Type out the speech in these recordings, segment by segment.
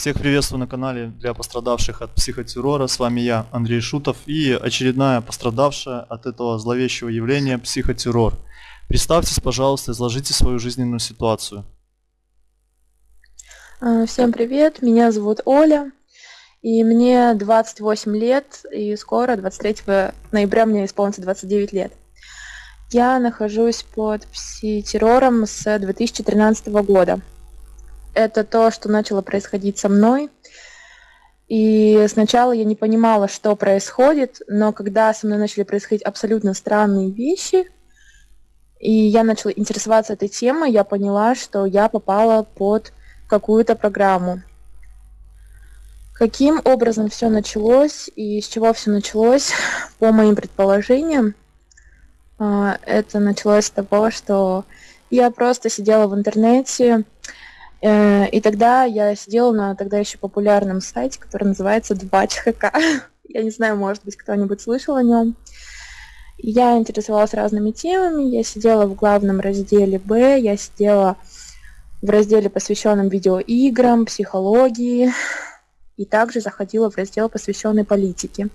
Всех приветствую на канале для пострадавших от психотеррора. С вами я, Андрей Шутов, и очередная пострадавшая от этого зловещего явления психотеррор. Представьтесь, пожалуйста, изложите свою жизненную ситуацию. А, всем привет, меня зовут Оля, и мне 28 лет, и скоро, 23 ноября, мне исполнится 29 лет. Я нахожусь под психотеррором с 2013 года это то, что начало происходить со мной. И сначала я не понимала, что происходит, но когда со мной начали происходить абсолютно странные вещи, и я начала интересоваться этой темой, я поняла, что я попала под какую-то программу. Каким образом все началось и с чего все началось, по моим предположениям, а, это началось с того, что я просто сидела в интернете, и тогда я сидела на тогда еще популярном сайте, который называется Двач.хк. Я не знаю, может быть, кто-нибудь слышал о нем. Я интересовалась разными темами. Я сидела в главном разделе Б, я сидела в разделе, посвященном видеоиграм, психологии, и также заходила в раздел, посвященный политике.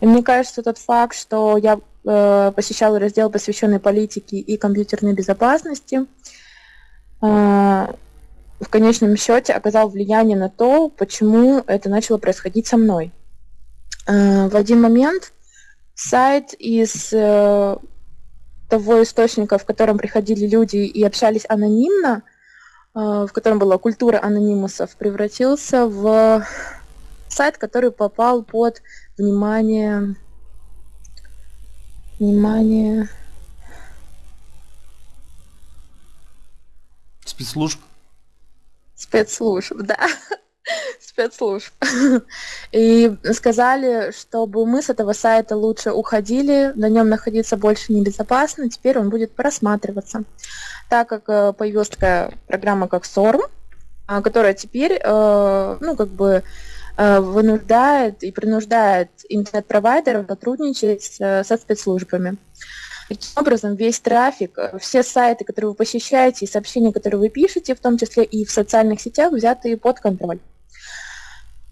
И мне кажется, тот факт, что я э, посещала раздел, посвященный политике и компьютерной безопасности, э, в конечном счете оказал влияние на то, почему это начало происходить со мной. Э, в один момент сайт из э, того источника, в котором приходили люди и общались анонимно, э, в котором была культура анонимусов, превратился в сайт, который попал под внимание внимание спецслужб спецслужб, да, спецслужб. И сказали, чтобы мы с этого сайта лучше уходили, на нем находиться больше небезопасно, теперь он будет просматриваться. Так как э, появилась такая программа, как SORM, а, которая теперь, э, ну, как бы э, вынуждает и принуждает интернет-провайдеров сотрудничать со спецслужбами. Таким образом, весь трафик, э, все сайты, которые вы посещаете, и сообщения, которые вы пишете, в том числе и в социальных сетях, взяты под контроль.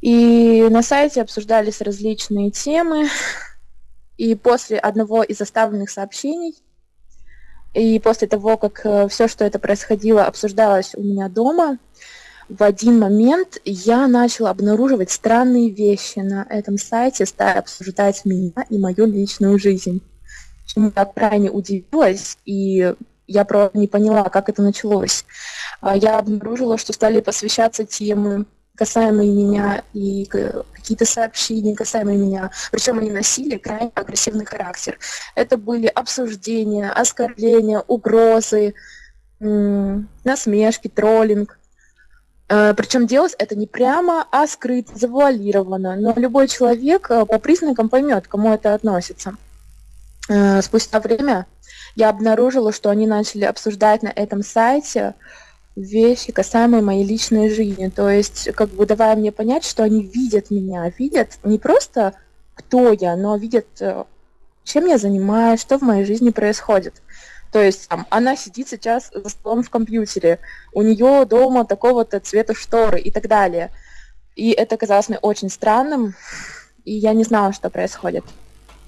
И на сайте обсуждались различные темы, и после одного из оставленных сообщений, и после того, как э, все, что это происходило, обсуждалось у меня дома, в один момент я начала обнаруживать странные вещи на этом сайте, стая обсуждать меня и мою личную жизнь чему я крайне удивилась, и я просто не поняла, как это началось. А я обнаружила, что стали посвящаться темы, касаемые меня, и какие-то сообщения, касаемые меня. Причем они носили крайне агрессивный характер. Это были обсуждения, оскорбления, угрозы, насмешки, троллинг. А, Причем делать это не прямо, а скрыто, завуалированно. Но любой человек э, по признакам поймет, к кому это относится. Э, спустя время я обнаружила, что они начали обсуждать на этом сайте вещи, касаемые моей личной жизни. То есть, как бы давая мне понять, что они видят меня, видят не просто кто я, но видят, э, чем я занимаюсь, что в моей жизни происходит. То есть там, она сидит сейчас за столом в компьютере, у нее дома такого-то цвета шторы и так далее. И это казалось мне очень странным, и я не знала, что происходит.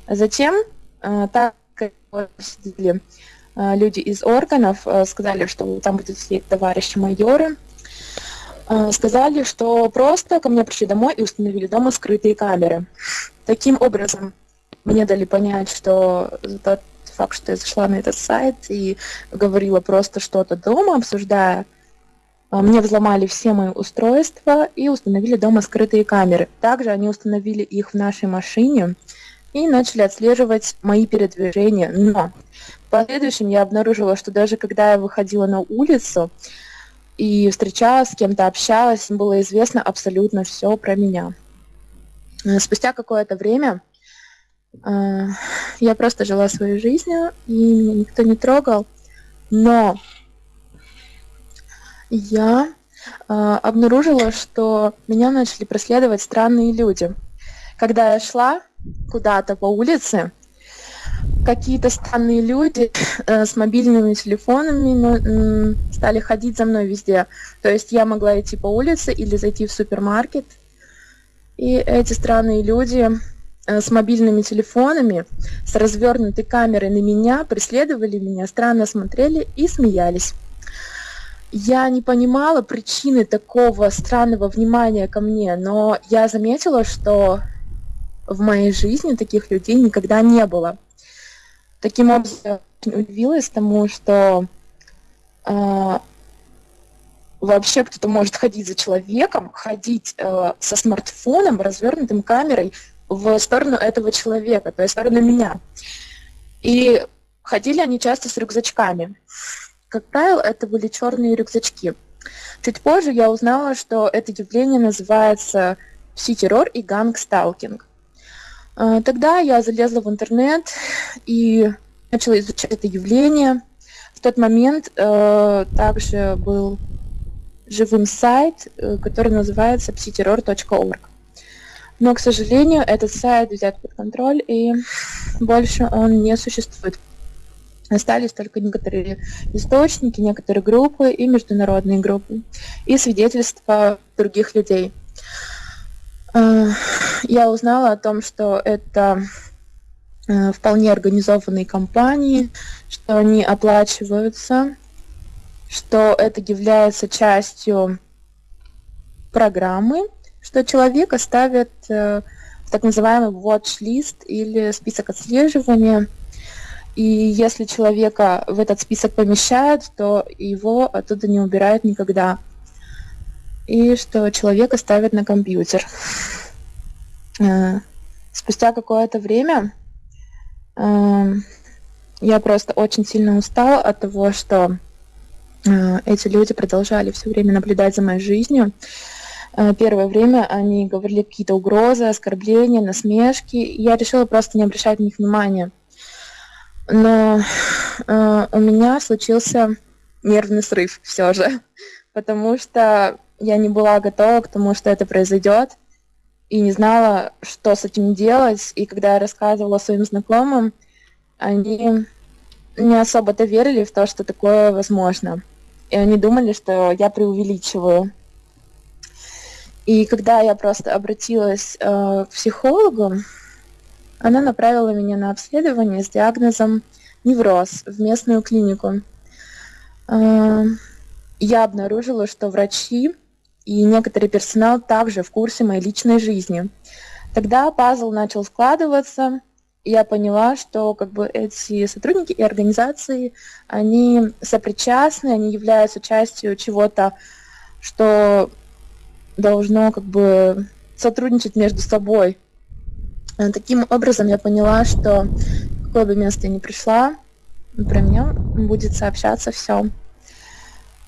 Затем так как сидели а, люди из органов, а, сказали, что там будут сидеть товарищи майоры, сказали, что просто ко мне пришли домой и установили дома скрытые камеры. Таким образом, мне дали понять, что тот факт, что я зашла на этот сайт и говорила просто что-то дома, обсуждая, мне взломали все мои устройства и установили дома скрытые камеры. Также они установили их в нашей машине, и начали отслеживать мои передвижения. Но в последующем я обнаружила, что даже когда я выходила на улицу и встречалась с кем-то, общалась, им было известно абсолютно все про меня. Э, спустя какое-то время э, я просто жила своей жизнью, и меня никто не трогал. Но я э, обнаружила, что меня начали преследовать странные люди. Когда я шла, куда-то по улице, какие-то странные люди э, с мобильными телефонами стали ходить за мной везде. То есть я могла идти по улице или зайти в супермаркет, и эти странные люди э, с мобильными телефонами, с развернутой камерой на меня, преследовали меня, странно смотрели и смеялись. Я не понимала причины такого странного внимания ко мне, но я заметила, что в моей жизни таких людей никогда не было. Таким образом, удивилась тому, что э, вообще кто-то может ходить за человеком, ходить э, со смартфоном, развернутым камерой в сторону этого человека, то есть в сторону меня. И ходили они часто с рюкзачками. Как правило, это были черные рюкзачки. Чуть позже я узнала, что это явление называется пси-террор и гангсталкинг. А, тогда я залезла в интернет и начала изучать это явление. В тот момент э, также был живым сайт, э, который называется psiterror.org. Но, к сожалению, этот сайт взят под контроль, и больше он не существует. Остались только некоторые источники, некоторые группы и международные группы, и свидетельства других людей – я узнала о том, что это э, вполне организованные компании, что они оплачиваются, что это является частью программы, что человека ставят э, в так называемый watch-list или список отслеживания. И если человека в этот список помещают, то его оттуда не убирают никогда и что человека ставят на компьютер. Э, спустя какое-то время э, я просто очень сильно устала от того, что э, эти люди продолжали все время наблюдать за моей жизнью. Первое время они говорили какие-то угрозы, оскорбления, насмешки. Я решила просто не обращать на них внимания. Но у меня случился нервный срыв все же, потому что я не была готова к тому, что это произойдет, и не знала, что с этим делать. И когда я рассказывала своим знакомым, они не особо-то верили в то, что такое возможно. И они думали, что я преувеличиваю. И когда я просто обратилась э, к психологу, она направила меня на обследование с диагнозом невроз в местную клинику. Э, я обнаружила, что врачи и некоторый персонал также в курсе моей личной жизни. Тогда пазл начал складываться, и я поняла, что как бы эти сотрудники и организации, они сопричастны, они являются частью чего-то, что должно как бы сотрудничать между собой. Таким образом я поняла, что какое бы место я ни пришла, про меня будет сообщаться все.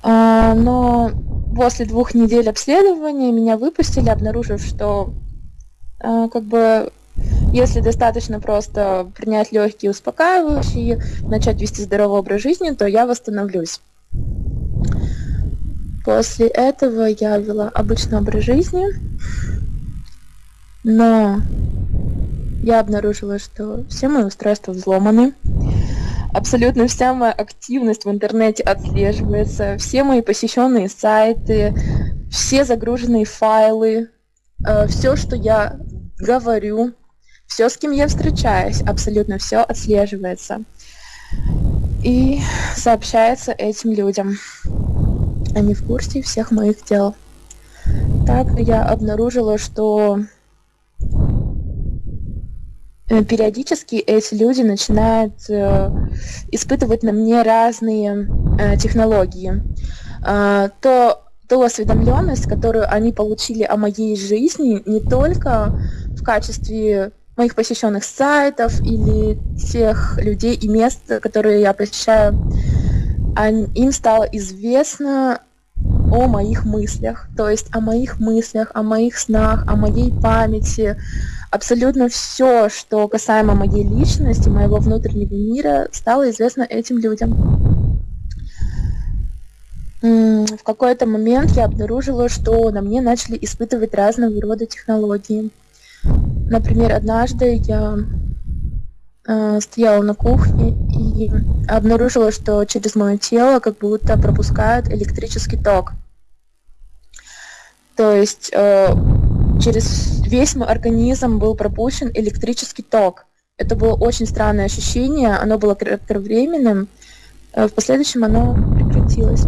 А, но после двух недель обследования меня выпустили, обнаружив, что а, как бы если достаточно просто принять легкие успокаивающие, начать вести здоровый образ жизни, то я восстановлюсь. После этого я вела обычный образ жизни, но я обнаружила, что все мои устройства взломаны, абсолютно вся моя активность в интернете отслеживается, все мои посещенные сайты, все загруженные файлы, э, все, что я говорю, все, с кем я встречаюсь, абсолютно все отслеживается и сообщается этим людям. Они в курсе всех моих дел. Так я обнаружила, что периодически эти люди начинают э, испытывать на мне разные э, технологии. Э, то ту осведомленность, которую они получили о моей жизни, не только в качестве моих посещенных сайтов или тех людей и мест, которые я посещаю, им стало известно о моих мыслях, то есть о моих мыслях, о моих снах, о моей памяти, абсолютно все, что касаемо моей личности, моего внутреннего мира, стало известно этим людям. В какой-то момент я обнаружила, что на мне начали испытывать разного рода технологии. Например, однажды я э, стояла на кухне и обнаружила, что через мое тело как будто пропускают электрический ток. То есть э, через весь мой организм был пропущен электрический ток. Это было очень странное ощущение, оно было кратковременным, э, в последующем оно прекратилось.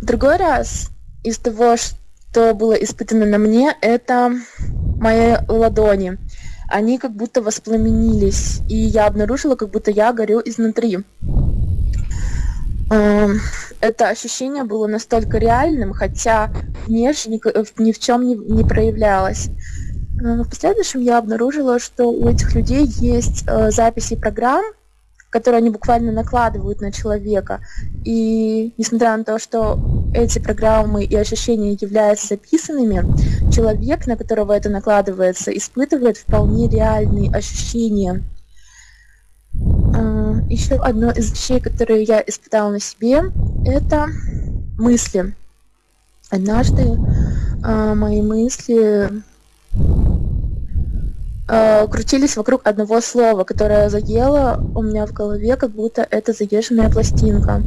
В другой раз из того, что было испытано на мне, это мои ладони. Они как будто воспламенились, и я обнаружила, как будто я горю изнутри. Эм, это ощущение было настолько реальным, хотя внешне ни в чем не, не проявлялось. Э, в последующем я обнаружила, что у этих людей есть э, записи программ, которые они буквально накладывают на человека. И несмотря на то, что эти программы и ощущения являются записанными, человек, на которого это накладывается, испытывает вполне реальные ощущения. А, Еще одно из вещей, которые я испытала на себе, это мысли. Однажды а, мои мысли э, крутились вокруг одного слова, которое заело у меня в голове, как будто это заезженная пластинка.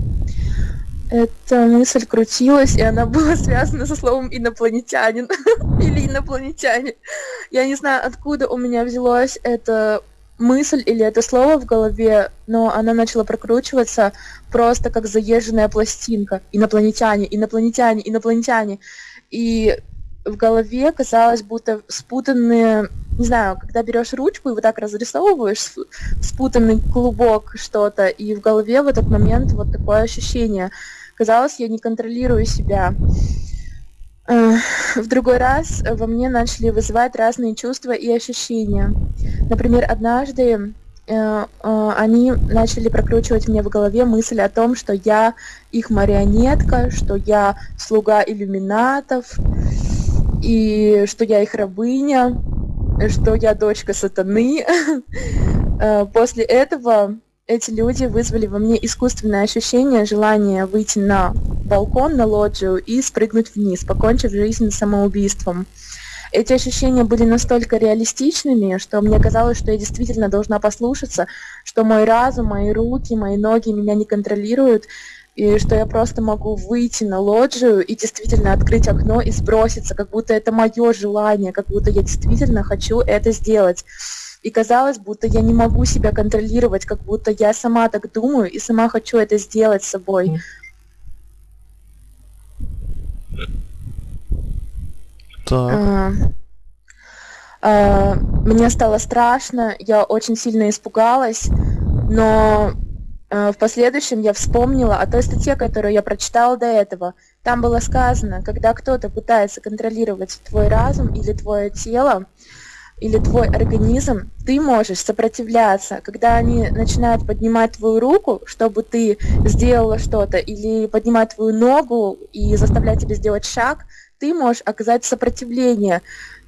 Эта мысль крутилась, и она была связана со словом инопланетянин или инопланетяне. Я не знаю, откуда у меня взялось это мысль или это слово в голове, но она начала прокручиваться просто как заезженная пластинка. Инопланетяне, инопланетяне, инопланетяне. И в голове казалось, будто спутанные, не знаю, когда берешь ручку и вот так разрисовываешь спутанный клубок что-то, и в голове в этот момент вот такое ощущение. Казалось, я не контролирую себя. В другой раз во мне начали вызывать разные чувства и ощущения. Например, однажды э, э, они начали прокручивать мне в голове мысль о том, что я их марионетка, что я слуга иллюминатов, и что я их рабыня, что я дочка сатаны. Э, после этого эти люди вызвали во мне искусственное ощущение желания выйти на балкон, на лоджию и спрыгнуть вниз, покончив жизнь самоубийством. Эти ощущения были настолько реалистичными, что мне казалось, что я действительно должна послушаться, что мой разум, мои руки, мои ноги меня не контролируют, и что я просто могу выйти на лоджию и действительно открыть окно и сброситься, как будто это мое желание, как будто я действительно хочу это сделать. И казалось, будто я не могу себя контролировать, как будто я сама так думаю и сама хочу это сделать с собой. Так. А, а, мне стало страшно, я очень сильно испугалась, но а, в последующем я вспомнила о той статье, которую я прочитала до этого. Там было сказано, когда кто-то пытается контролировать твой разум или твое тело, или твой организм, ты можешь сопротивляться. Когда они начинают поднимать твою руку, чтобы ты сделала что-то, или поднимать твою ногу и заставлять тебя сделать шаг, ты можешь оказать сопротивление.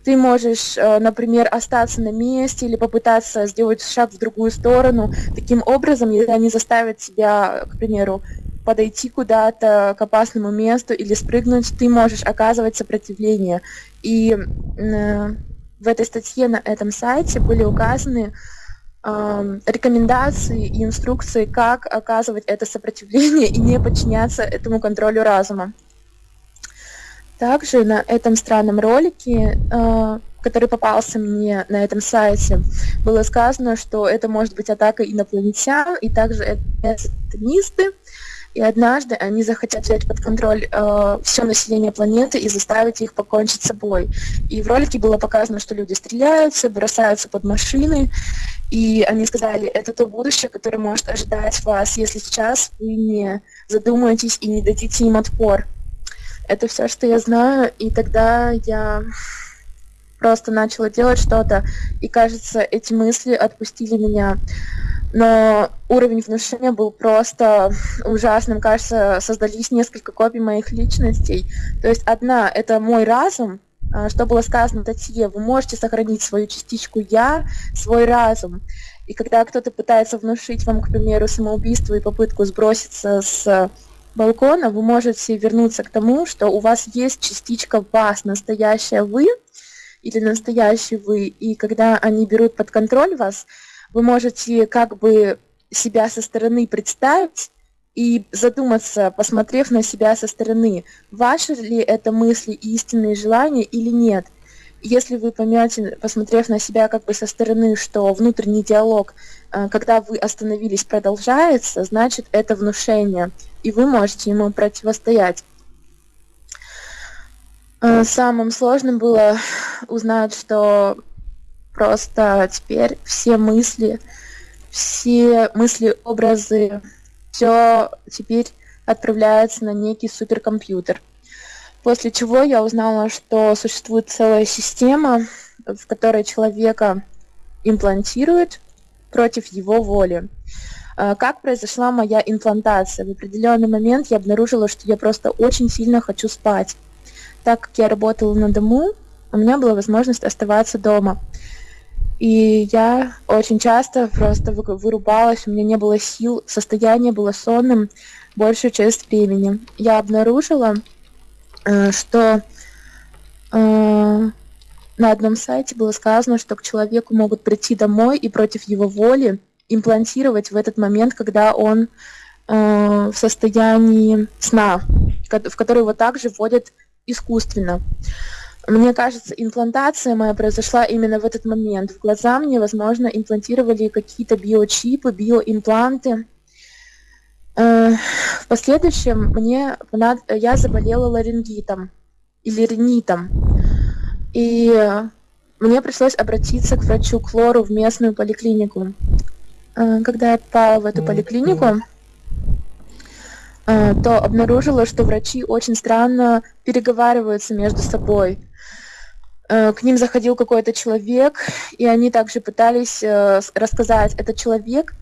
Ты можешь, э, например, остаться на месте или попытаться сделать шаг в другую сторону. Таким образом, если они заставят тебя, к примеру, подойти куда-то к опасному месту или спрыгнуть, ты можешь оказывать сопротивление. И э, в этой статье на этом сайте были указаны э, рекомендации и инструкции, как оказывать это сопротивление и не подчиняться этому контролю разума. Также на этом странном ролике, э, который попался мне на этом сайте, было сказано, что это может быть атака инопланетян, и также это сатанисты, и однажды они захотят взять под контроль э, все население планеты и заставить их покончить с собой. И в ролике было показано, что люди стреляются, бросаются под машины, и они сказали, это то будущее, которое может ожидать вас, если сейчас вы не задумаетесь и не дадите им отпор. Это все, что я знаю, и тогда я просто начала делать что-то, и кажется, эти мысли отпустили меня. Но уровень внушения был просто ужасным. Кажется, создались несколько копий моих личностей. То есть одна — это мой разум, а, что было сказано в статье, вы можете сохранить свою частичку «я», свой разум. И когда кто-то пытается внушить вам, к примеру, самоубийство и попытку сброситься с балкона, вы можете вернуться к тому, что у вас есть частичка вас, настоящая вы или настоящий вы. И когда они берут под контроль вас, вы можете как бы себя со стороны представить и задуматься, посмотрев на себя со стороны, ваши ли это мысли и истинные желания или нет. Если вы поймете, посмотрев на себя как бы со стороны, что внутренний диалог, э, когда вы остановились, продолжается, значит это внушение, и вы можете ему противостоять. Э, самым сложным было узнать, что просто теперь все мысли, все мысли, образы, все теперь отправляется на некий суперкомпьютер. После чего я узнала, что существует целая система, в которой человека имплантируют против его воли. Э, как произошла моя имплантация? В определенный момент я обнаружила, что я просто очень сильно хочу спать так как я работала на дому, у меня была возможность оставаться дома. И я очень часто просто вырубалась, у меня не было сил, состояние было сонным большую часть времени. Я обнаружила, э, что э, на одном сайте было сказано, что к человеку могут прийти домой и против его воли имплантировать в этот момент, когда он э, в состоянии сна, в который его также вводят искусственно. Мне кажется, имплантация моя произошла именно в этот момент. В глаза мне, возможно, имплантировали какие-то биочипы, биоимпланты. Э, в последующем мне я заболела ларингитом или ринитом. И мне пришлось обратиться к врачу Клору в местную поликлинику. Э, когда я попала в эту поликлинику, Э, то обнаружила, что врачи очень странно переговариваются между собой. Э, к ним заходил какой-то человек, и они также пытались э, рассказать, этот человек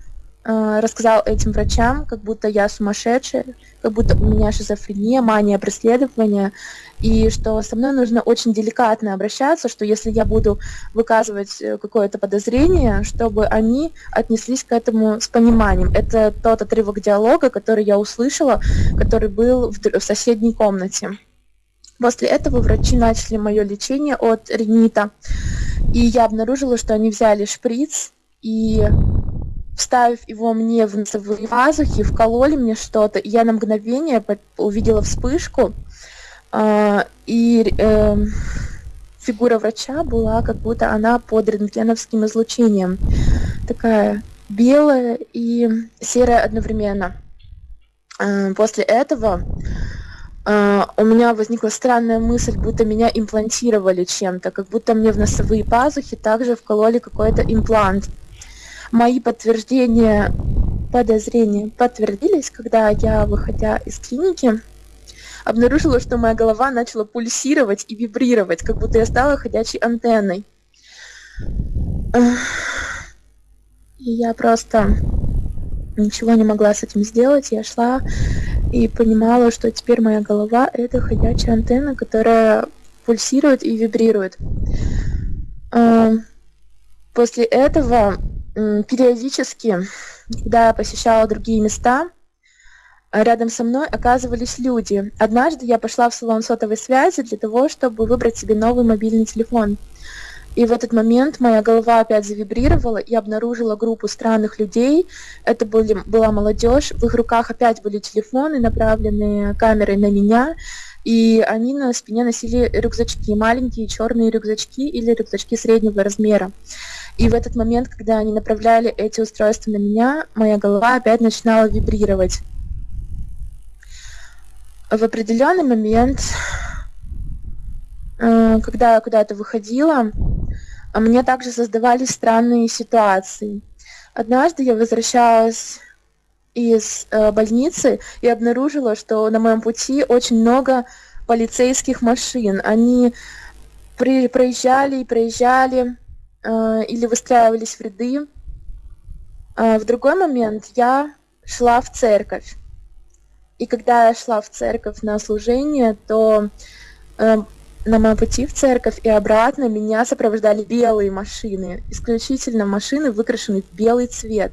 рассказал этим врачам, как будто я сумасшедшая, как будто у меня шизофрения, мания преследования, и что со мной нужно очень деликатно обращаться, что если я буду выказывать э, какое-то подозрение, чтобы они отнеслись к этому с пониманием. Это тот отрывок диалога, который я услышала, который был в соседней комнате. После этого врачи начали мое лечение от ринита, и я обнаружила, что они взяли шприц и вставив его мне в носовые пазухи, вкололи мне что-то, я на мгновение увидела вспышку, а, и э, фигура врача была как будто она под рентгеновским излучением. Такая белая и серая одновременно. Э, после этого э, у меня возникла странная мысль, будто меня имплантировали чем-то, как будто мне в носовые пазухи также вкололи какой-то имплант. Мои подтверждения, подозрения подтвердились, когда я, выходя из клиники, обнаружила, что моя голова начала пульсировать и вибрировать, как будто я стала ходячей антенной. И я просто ничего не могла с этим сделать. Я шла и понимала, что теперь моя голова — это ходячая антенна, которая пульсирует и вибрирует. После этого периодически, когда я посещала другие места, рядом со мной оказывались люди. Однажды я пошла в салон сотовой связи для того, чтобы выбрать себе новый мобильный телефон. И в этот момент моя голова опять завибрировала и обнаружила группу странных людей. Это были, была молодежь. В их руках опять были телефоны, направленные камерой на меня. И они на спине носили рюкзачки, маленькие черные рюкзачки или рюкзачки среднего размера. И в этот момент, когда они направляли эти устройства на меня, моя голова опять начинала вибрировать в определенный момент, э, когда я куда-то выходила, мне также создавались странные ситуации. Однажды я возвращалась из э, больницы и обнаружила, что на моем пути очень много полицейских машин. Они при, проезжали и проезжали э, или выстраивались в ряды. Э, в другой момент я шла в церковь. И когда я шла в церковь на служение, то э, на моем пути в церковь и обратно меня сопровождали белые машины, исключительно машины, выкрашенные в белый цвет.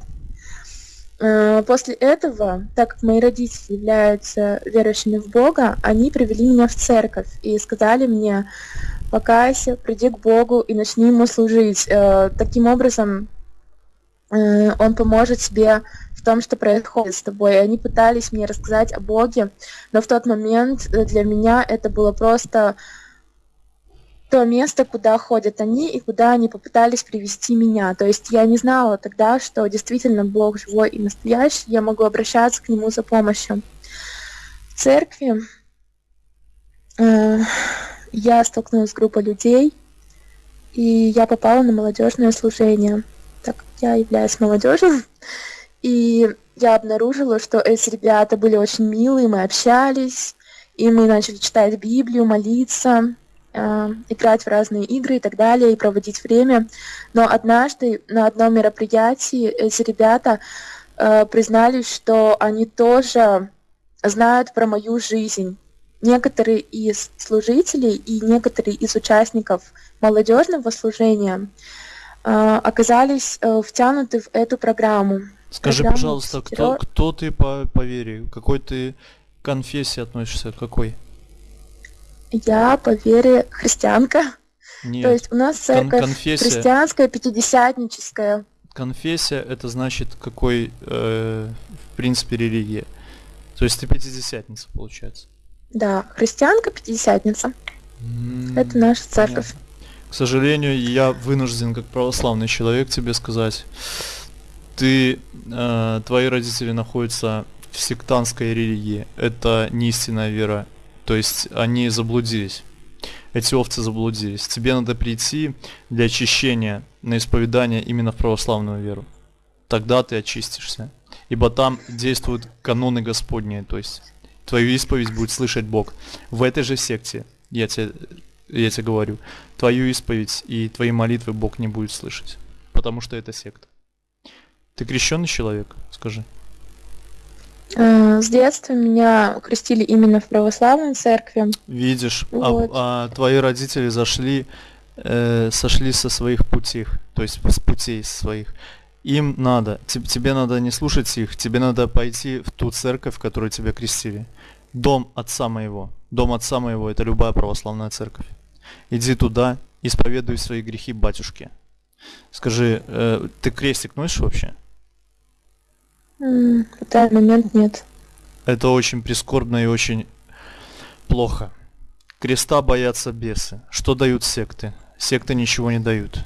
Э, после этого, так как мои родители являются верующими в Бога, они привели меня в церковь и сказали мне, покайся, приди к Богу и начни ему служить. Э, таким образом, э, он поможет тебе в том, что происходит с тобой. Они пытались мне рассказать о Боге, но в тот момент для меня это было просто то место, куда ходят они и куда они попытались привести меня. То есть я не знала тогда, что действительно Бог живой и настоящий, я могу обращаться к Нему за помощью. В церкви э, я столкнулась с группой людей, и я попала на молодежное служение, так я являюсь молодежью. И я обнаружила, что эти ребята были очень милые, мы общались, и мы начали читать Библию, молиться, играть в разные игры и так далее, и проводить время. Но однажды на одном мероприятии эти ребята э, признались, что они тоже знают про мою жизнь. Некоторые из служителей и некоторые из участников молодежного служения э, оказались э, втянуты в эту программу. Скажи, Программу пожалуйста, кто, кто ты по, по вере? Какой ты конфессии относишься? Какой? Я по вере христианка. Нет. То есть у нас Кон- церковь конфессия. христианская, пятидесятническая. Конфессия это значит какой, э, в принципе, религия. То есть ты пятидесятница, получается. Да, христианка, пятидесятница. М, Это наша церковь. понятно. К сожалению, я вынужден, как православный человек, тебе сказать, ты, э, твои родители находятся в сектантской религии. Это не истинная вера. То есть они заблудились. Эти овцы заблудились. Тебе надо прийти для очищения на исповедание именно в православную веру. Тогда ты очистишься. Ибо там действуют каноны Господние, то есть твою исповедь будет слышать Бог. В этой же секте, я тебе, я тебе говорю, твою исповедь и твои молитвы Бог не будет слышать. Потому что это секта. Ты крещенный человек, скажи. Э, С детства меня крестили именно в православной церкви. Видишь, а, Вот. а твои родители зашли, э, сошли со своих путей, то есть с путей своих. Им надо, те- тебе надо не слушать их, тебе надо пойти в ту церковь, в которую тебя крестили. Дом отца моего. Дом отца моего это любая православная церковь. Иди туда, исповедуй свои грехи батюшке. Скажи, э, ты крестик носишь вообще? В данный момент нет. Это очень прискорбно и очень плохо. Креста боятся бесы. Что дают секты? Секты ничего не дают.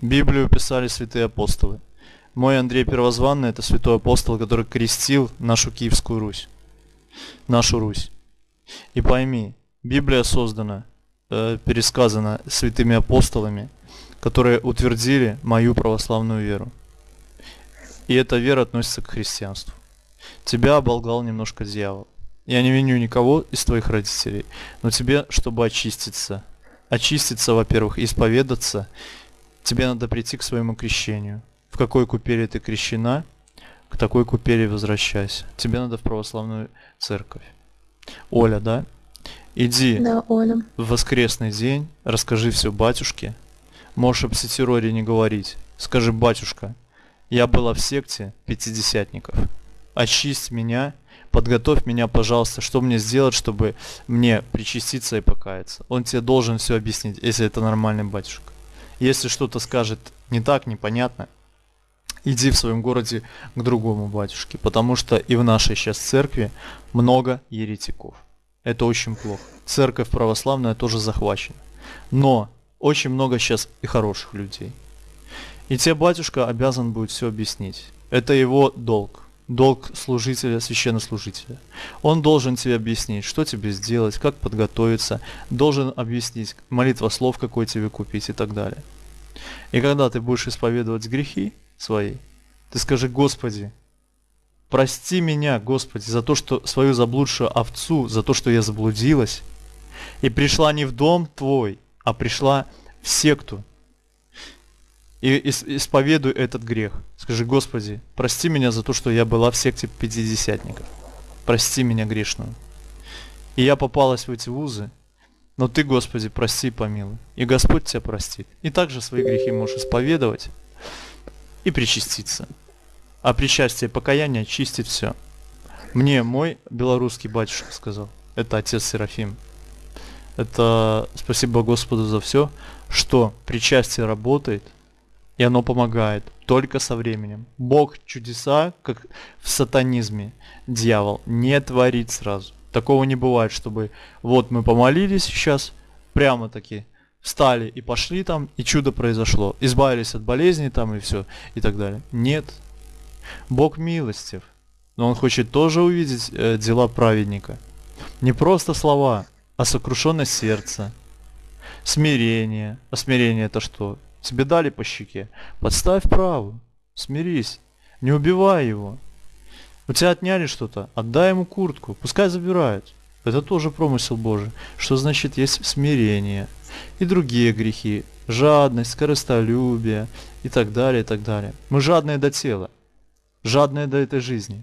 Библию писали святые апостолы. Мой Андрей Первозванный это святой апостол, который крестил нашу Киевскую Русь. Нашу Русь. И пойми, Библия создана, э, пересказана святыми апостолами, которые утвердили мою православную веру. И эта вера относится к христианству. Тебя оболгал немножко дьявол. Я не виню никого из твоих родителей, но тебе, чтобы очиститься, очиститься, во-первых, исповедаться, тебе надо прийти к своему крещению. В какой купели ты крещена, к такой купели возвращайся. Тебе надо в православную церковь. Оля, да? Иди Да, Оля. в воскресный день, расскажи все батюшке. Можешь об сетироре не говорить. Скажи, батюшка, я была в секте пятидесятников. Очисть меня, подготовь меня, пожалуйста, что мне сделать, чтобы мне причаститься и покаяться. Он тебе должен все объяснить, если это нормальный батюшка. Если что-то скажет не так, непонятно, иди в своем городе к другому батюшке, потому что и в нашей сейчас церкви много еретиков. Это очень плохо. Церковь православная тоже захвачена. Но очень много сейчас и хороших людей. И тебе батюшка обязан будет все объяснить. Это его долг. Долг служителя, священнослужителя. Он должен тебе объяснить, что тебе сделать, как подготовиться, должен объяснить молитва слов, какой тебе купить и так далее. И когда ты будешь исповедовать грехи свои, ты скажи, Господи, прости меня, Господи, за то, что свою заблудшую овцу, за то, что я заблудилась, и пришла не в дом Твой, а пришла в секту. И ис- исповедуй этот грех. Скажи, Господи, прости меня за то, что я была в секте пятидесятников. Прости меня грешную. И я попалась в эти вузы, но Ты, Господи, прости и помилуй. И Господь тебя простит. И также свои грехи можешь исповедовать и причаститься. А причастие покаяние чистит все. Мне мой белорусский батюшка сказал. Это отец Серафим. Это спасибо Господу за все, что причастие работает, И оно помогает только со временем. Бог чудеса, как в сатанизме, дьявол, не творит сразу. Такого не бывает, чтобы вот мы помолились сейчас, прямо таки встали и пошли там, и чудо произошло. Избавились от болезни там и все, и так далее. Нет. Бог милостив. Но Он хочет тоже увидеть э, дела праведника. Не просто слова, а сокрушенное сердце, смирение. А смирение это что? Тебе дали по щеке. Подставь правую. Смирись. Не убивай его. У тебя отняли что-то. Отдай ему куртку. Пускай забирают. Это тоже промысел Божий. Что значит есть смирение. И другие грехи. Жадность, скоростолюбие и так далее, и так далее. Мы жадные до тела. Жадные до этой жизни.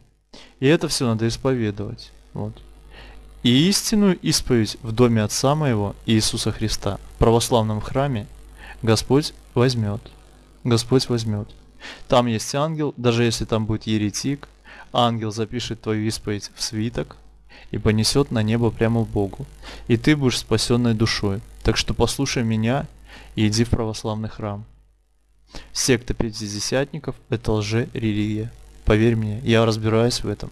И это все надо исповедовать. Вот. И истинную исповедь в доме Отца моего Иисуса Христа, в православном храме, Господь возьмет. Господь возьмет. Там есть ангел, даже если там будет еретик, ангел запишет твою исповедь в свиток и понесет на небо прямо в Богу. И ты будешь спасенной душой. Так что послушай меня и иди в православный храм. Секта пятидесятников – это лже-религия. Поверь мне, я разбираюсь в этом.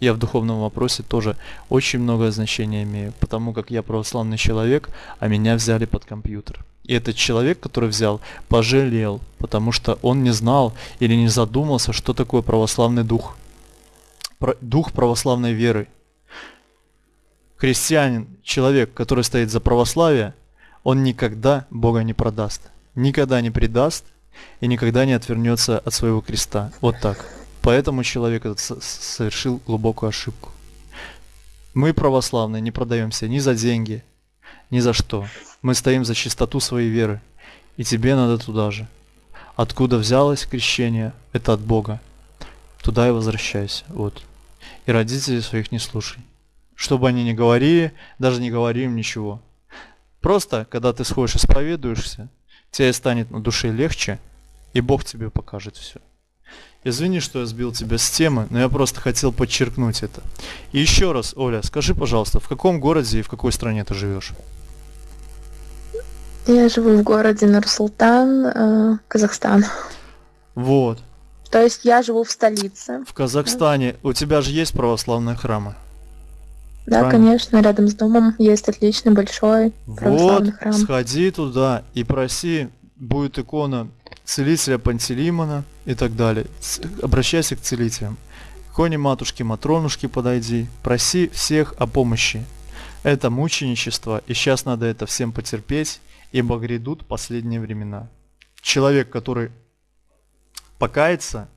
Я в духовном вопросе тоже очень много значения имею, потому как я православный человек, а меня взяли под компьютер. И этот человек, который взял, пожалел, потому что он не знал или не задумался, что такое православный дух. Про, дух православной веры. Христианин, человек, который стоит за православие, он никогда Бога не продаст, никогда не предаст и никогда не отвернется от своего креста. Вот так. Поэтому человек этот совершил глубокую ошибку. Мы, православные, не продаемся ни за деньги, ни за что. Мы стоим за чистоту своей веры. И тебе надо туда же. Откуда взялось крещение, это от Бога. Туда и возвращайся. Вот. И родителей своих не слушай. Что бы они ни говорили, даже не говори им ничего. Просто, когда ты сходишь исповедуешься, тебе станет на душе легче, и Бог тебе покажет все. Извини, что я сбил тебя с темы, но я просто хотел подчеркнуть это. И еще раз, Оля, скажи, пожалуйста, в каком городе и в какой стране ты живешь? Я живу в городе Нур-Султан, э, Казахстан. Вот. То есть я живу в столице. В Казахстане. У тебя же есть православные храмы? Да, Правильно? конечно, рядом с домом есть отличный большой православный вот, храм. сходи туда и проси, будет икона целителя Пантелеймона и так далее. Обращайся к целителям. К иконе матушки Матронушки подойди, проси всех о помощи. Это мученичество, и сейчас надо это всем потерпеть, ибо грядут последние времена. Человек, который покается,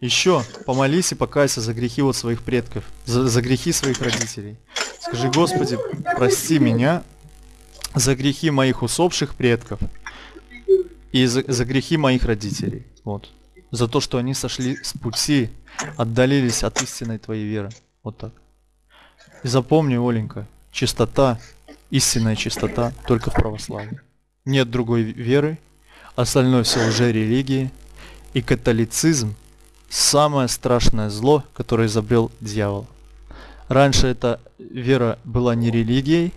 еще помолись и покайся за грехи вот своих предков, за, за грехи своих родителей. Скажи, Господи, прости меня за грехи моих усопших предков, и за, за грехи моих родителей. Вот. За то, что они сошли с пути, отдалились от истинной твоей веры. Вот так. И запомни, Оленька, чистота, истинная чистота только в православии. Нет другой веры, остальное все уже религии. И католицизм самое страшное зло, которое изобрел дьявол. Раньше эта вера была не религией,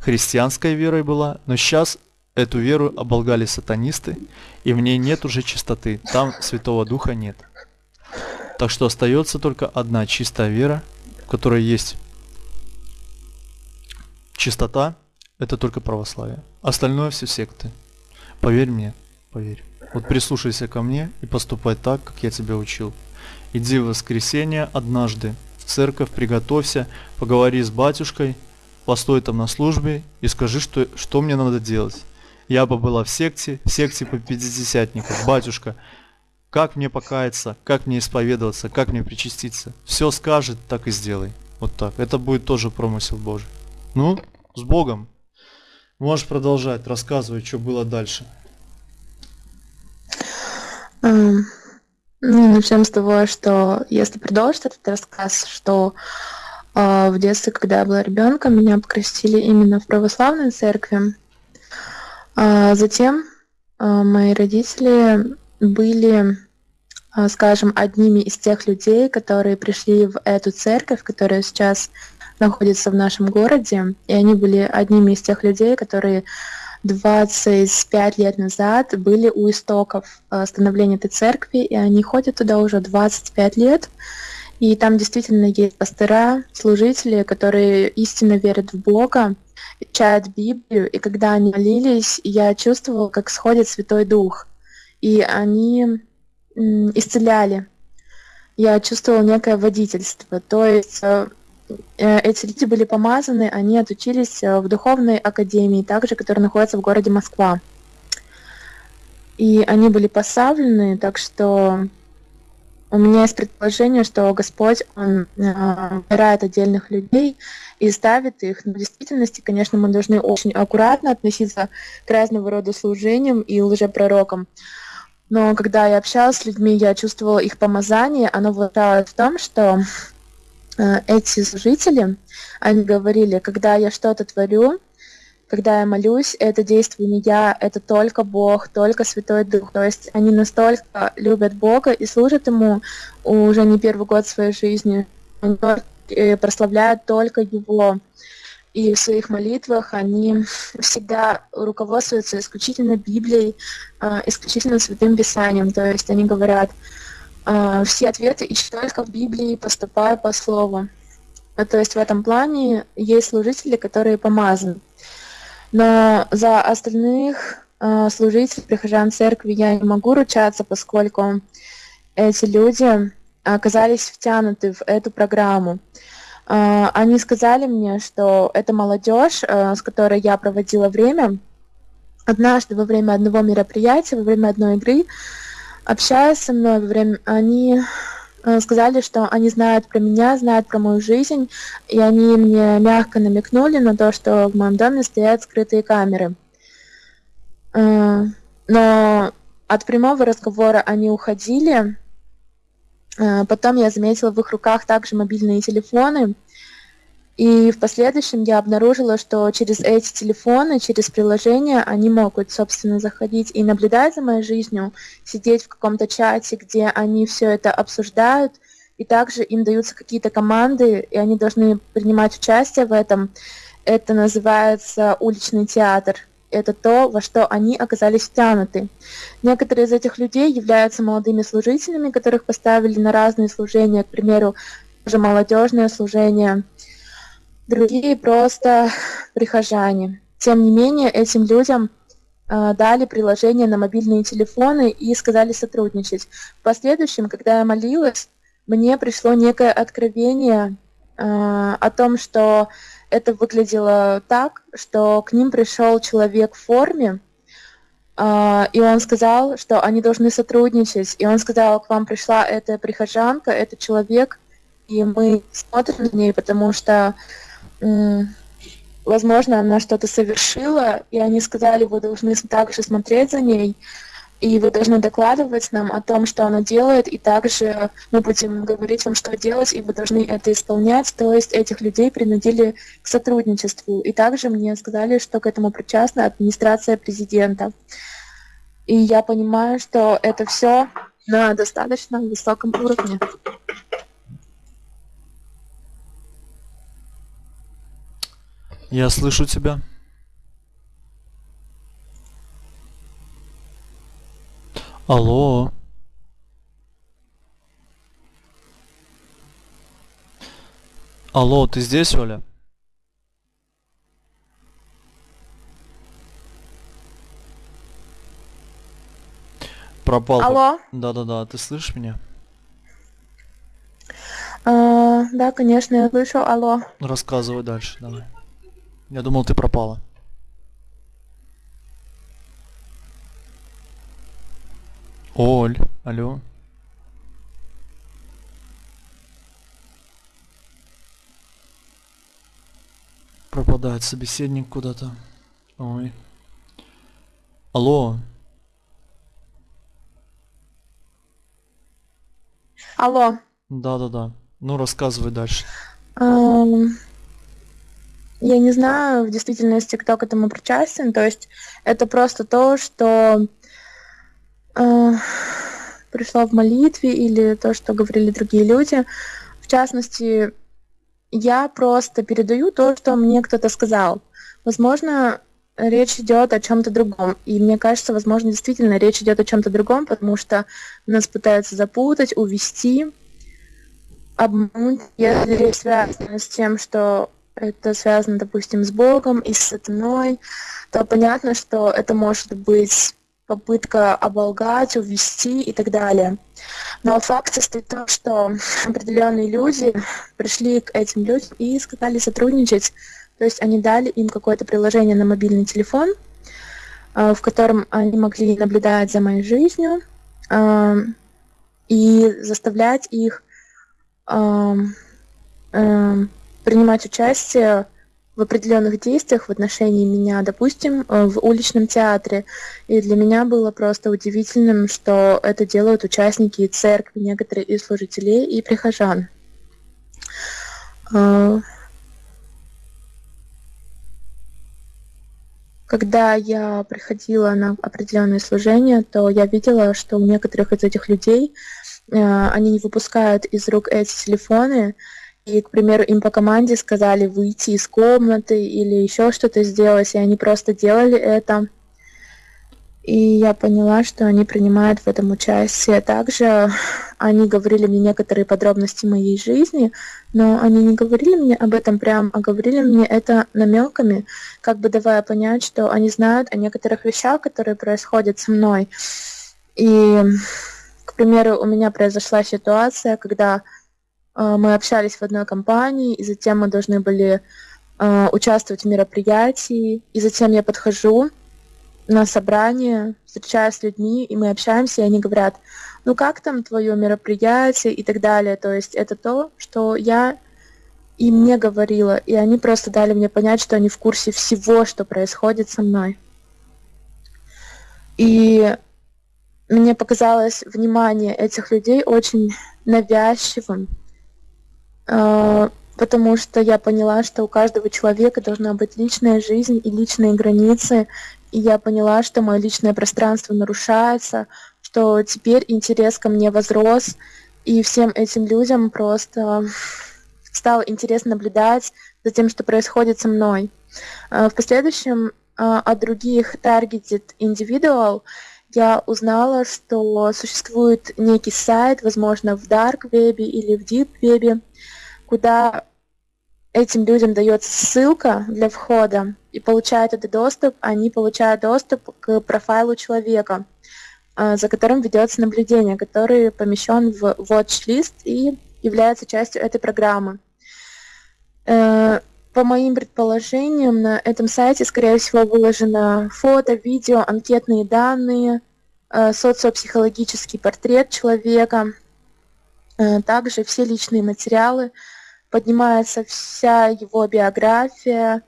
христианской верой была, но сейчас Эту веру оболгали сатанисты, и в ней нет уже чистоты, там Святого Духа нет. Так что остается только одна чистая вера, в которой есть чистота, это только православие. Остальное все секты. Поверь мне, поверь. Вот прислушайся ко мне и поступай так, как я тебя учил. Иди в воскресенье однажды в церковь, приготовься, поговори с батюшкой, постой там на службе и скажи, что, что мне надо делать я бы была в секте, в секте по пятидесятников. Батюшка, как мне покаяться, как мне исповедоваться, как мне причаститься. Все скажет, так и сделай. Вот так. Это будет тоже промысел Божий. Ну, с Богом. Можешь продолжать, рассказывать, что было дальше. Um, ну, начнем с того, что если продолжить этот рассказ, что uh, в детстве, когда я была ребенком, меня покрестили именно в православной церкви. А затем а, мои родители были, а, скажем, одними из тех людей, которые пришли в эту церковь, которая сейчас находится в нашем городе, и они были одними из тех людей, которые 25 лет назад были у истоков э, становления этой церкви, и они ходят туда уже 25 лет. И там действительно есть пастора, служители, которые истинно верят в Бога, читают Библию, и когда они молились, я чувствовала, как сходит Святой Дух, и они исцеляли. Я чувствовала некое водительство, то есть э, э, эти люди были помазаны, они отучились э, в духовной академии, также, которая находится в городе Москва. И они были поставлены, так что у меня есть предположение, что Господь, Он э, выбирает отдельных людей и ставит их. Но в действительности, конечно, мы должны очень аккуратно относиться к разного рода служениям и лжепророкам. Но когда я общалась с людьми, я чувствовала их помазание. Оно выражалось в том, что э, эти служители, они говорили, когда я что-то творю, когда я молюсь, это действую не я, это только Бог, только Святой Дух. То есть они настолько любят Бога и служат Ему уже не первый год своей жизни. Они э, прославляют только Его. И в своих молитвах они всегда руководствуются исключительно Библией, а, исключительно Святым Писанием. То есть они говорят, а, все ответы ищу только в Библии, поступаю по слову. То есть в этом плане есть служители, которые помазаны. Но за остальных э, служителей, прихожан церкви я не могу ручаться, поскольку эти люди оказались втянуты в эту программу. Э, они сказали мне, что это молодежь, э, с которой я проводила время, однажды во время одного мероприятия, во время одной игры, общаясь со мной, во время, они сказали, что они знают про меня, знают про мою жизнь, и они мне мягко намекнули на то, что в моем доме стоят скрытые камеры. Э, но от прямого разговора они уходили. Э, потом я заметила в их руках также мобильные телефоны, и в последующем я обнаружила, что через эти телефоны, через приложения они могут, собственно, заходить и наблюдать за моей жизнью, сидеть в каком-то чате, где они все это обсуждают, и также им даются какие-то команды, и они должны принимать участие в этом. Это называется уличный театр. Это то, во что они оказались втянуты. Некоторые из этих людей являются молодыми служителями, которых поставили на разные служения, к примеру, уже молодежное служение – другие просто прихожане. Тем не менее, этим людям э, дали приложение на мобильные телефоны и сказали сотрудничать. В последующем, когда я молилась, мне пришло некое откровение э, о том, что это выглядело так, что к ним пришел человек в форме, Uh, и он сказал, что они должны сотрудничать. И он сказал, к вам пришла эта прихожанка, этот человек, и мы смотрим на ней, потому что возможно, она что-то совершила, и они сказали, вы должны также смотреть за ней, и вы должны докладывать нам о том, что она делает, и также мы будем говорить вам, что делать, и вы должны это исполнять. То есть этих людей принудили к сотрудничеству. И также мне сказали, что к этому причастна администрация президента. И я понимаю, что это все на достаточно высоком уровне. Я слышу тебя. Алло. Алло, ты здесь, Оля? Пропал. Алло. Да-да-да, ты слышишь меня? А, да, конечно, я слышу. Алло. Рассказывай дальше, давай. Я думал, ты пропала. Оль, алло. Пропадает собеседник куда-то. Ой. Алло. Алло. Да-да-да. Ну, рассказывай дальше. Um... Я не знаю в действительности, кто к этому причастен. То есть это просто то, что э, пришло в молитве или то, что говорили другие люди. В частности, я просто передаю то, что мне кто-то сказал. Возможно, речь идет о чем-то другом. И мне кажется, возможно, действительно речь идет о чем-то другом, потому что нас пытаются запутать, увести, обмануть, если речь связана с тем, что это связано, допустим, с Богом и с сатаной, то понятно, что это может быть попытка оболгать, увести и так далее. Но факт состоит в том, что определенные люди пришли к этим людям и сказали сотрудничать. То есть они дали им какое-то приложение на мобильный телефон, э, в котором они могли наблюдать за моей жизнью э, и заставлять их э, принимать участие в определенных действиях в отношении меня, допустим, э, в уличном театре. И для меня было просто удивительным, что это делают участники церкви, некоторые из служителей и прихожан. Э, когда я приходила на определенные служения, то я видела, что у некоторых из этих людей э, они не выпускают из рук эти телефоны, и, к примеру, им по команде сказали выйти из комнаты или еще что-то сделать, и они просто делали это. И я поняла, что они принимают в этом участие. Также они говорили мне некоторые подробности моей жизни, но они не говорили мне об этом прям, а говорили мне это намеками, как бы давая понять, что они знают о некоторых вещах, которые происходят со мной. И, к примеру, у меня произошла ситуация, когда мы общались в одной компании, и затем мы должны были а, участвовать в мероприятии, и затем я подхожу на собрание, встречаюсь с людьми, и мы общаемся, и они говорят, ну как там твое мероприятие и так далее. То есть это то, что я им не говорила, и они просто дали мне понять, что они в курсе всего, что происходит со мной. И мне показалось внимание этих людей очень навязчивым, а, потому что я поняла, что у каждого человека должна быть личная жизнь и личные границы, и я поняла, что мое личное пространство нарушается, что теперь интерес ко мне возрос, и всем этим людям просто стало интересно наблюдать за тем, что происходит со мной. А, в последующем а, от других targeted individual я узнала, что существует некий сайт, возможно, в Dark Web или в Deep Web, куда этим людям дается ссылка для входа и получают этот доступ, они получают доступ к профайлу человека, а, за которым ведется наблюдение, который помещен в watch-лист и является частью этой программы. По моим предположениям, на этом сайте, скорее всего, выложено фото, видео, анкетные данные, э, социопсихологический портрет человека, э, также все личные материалы, поднимается вся его биография,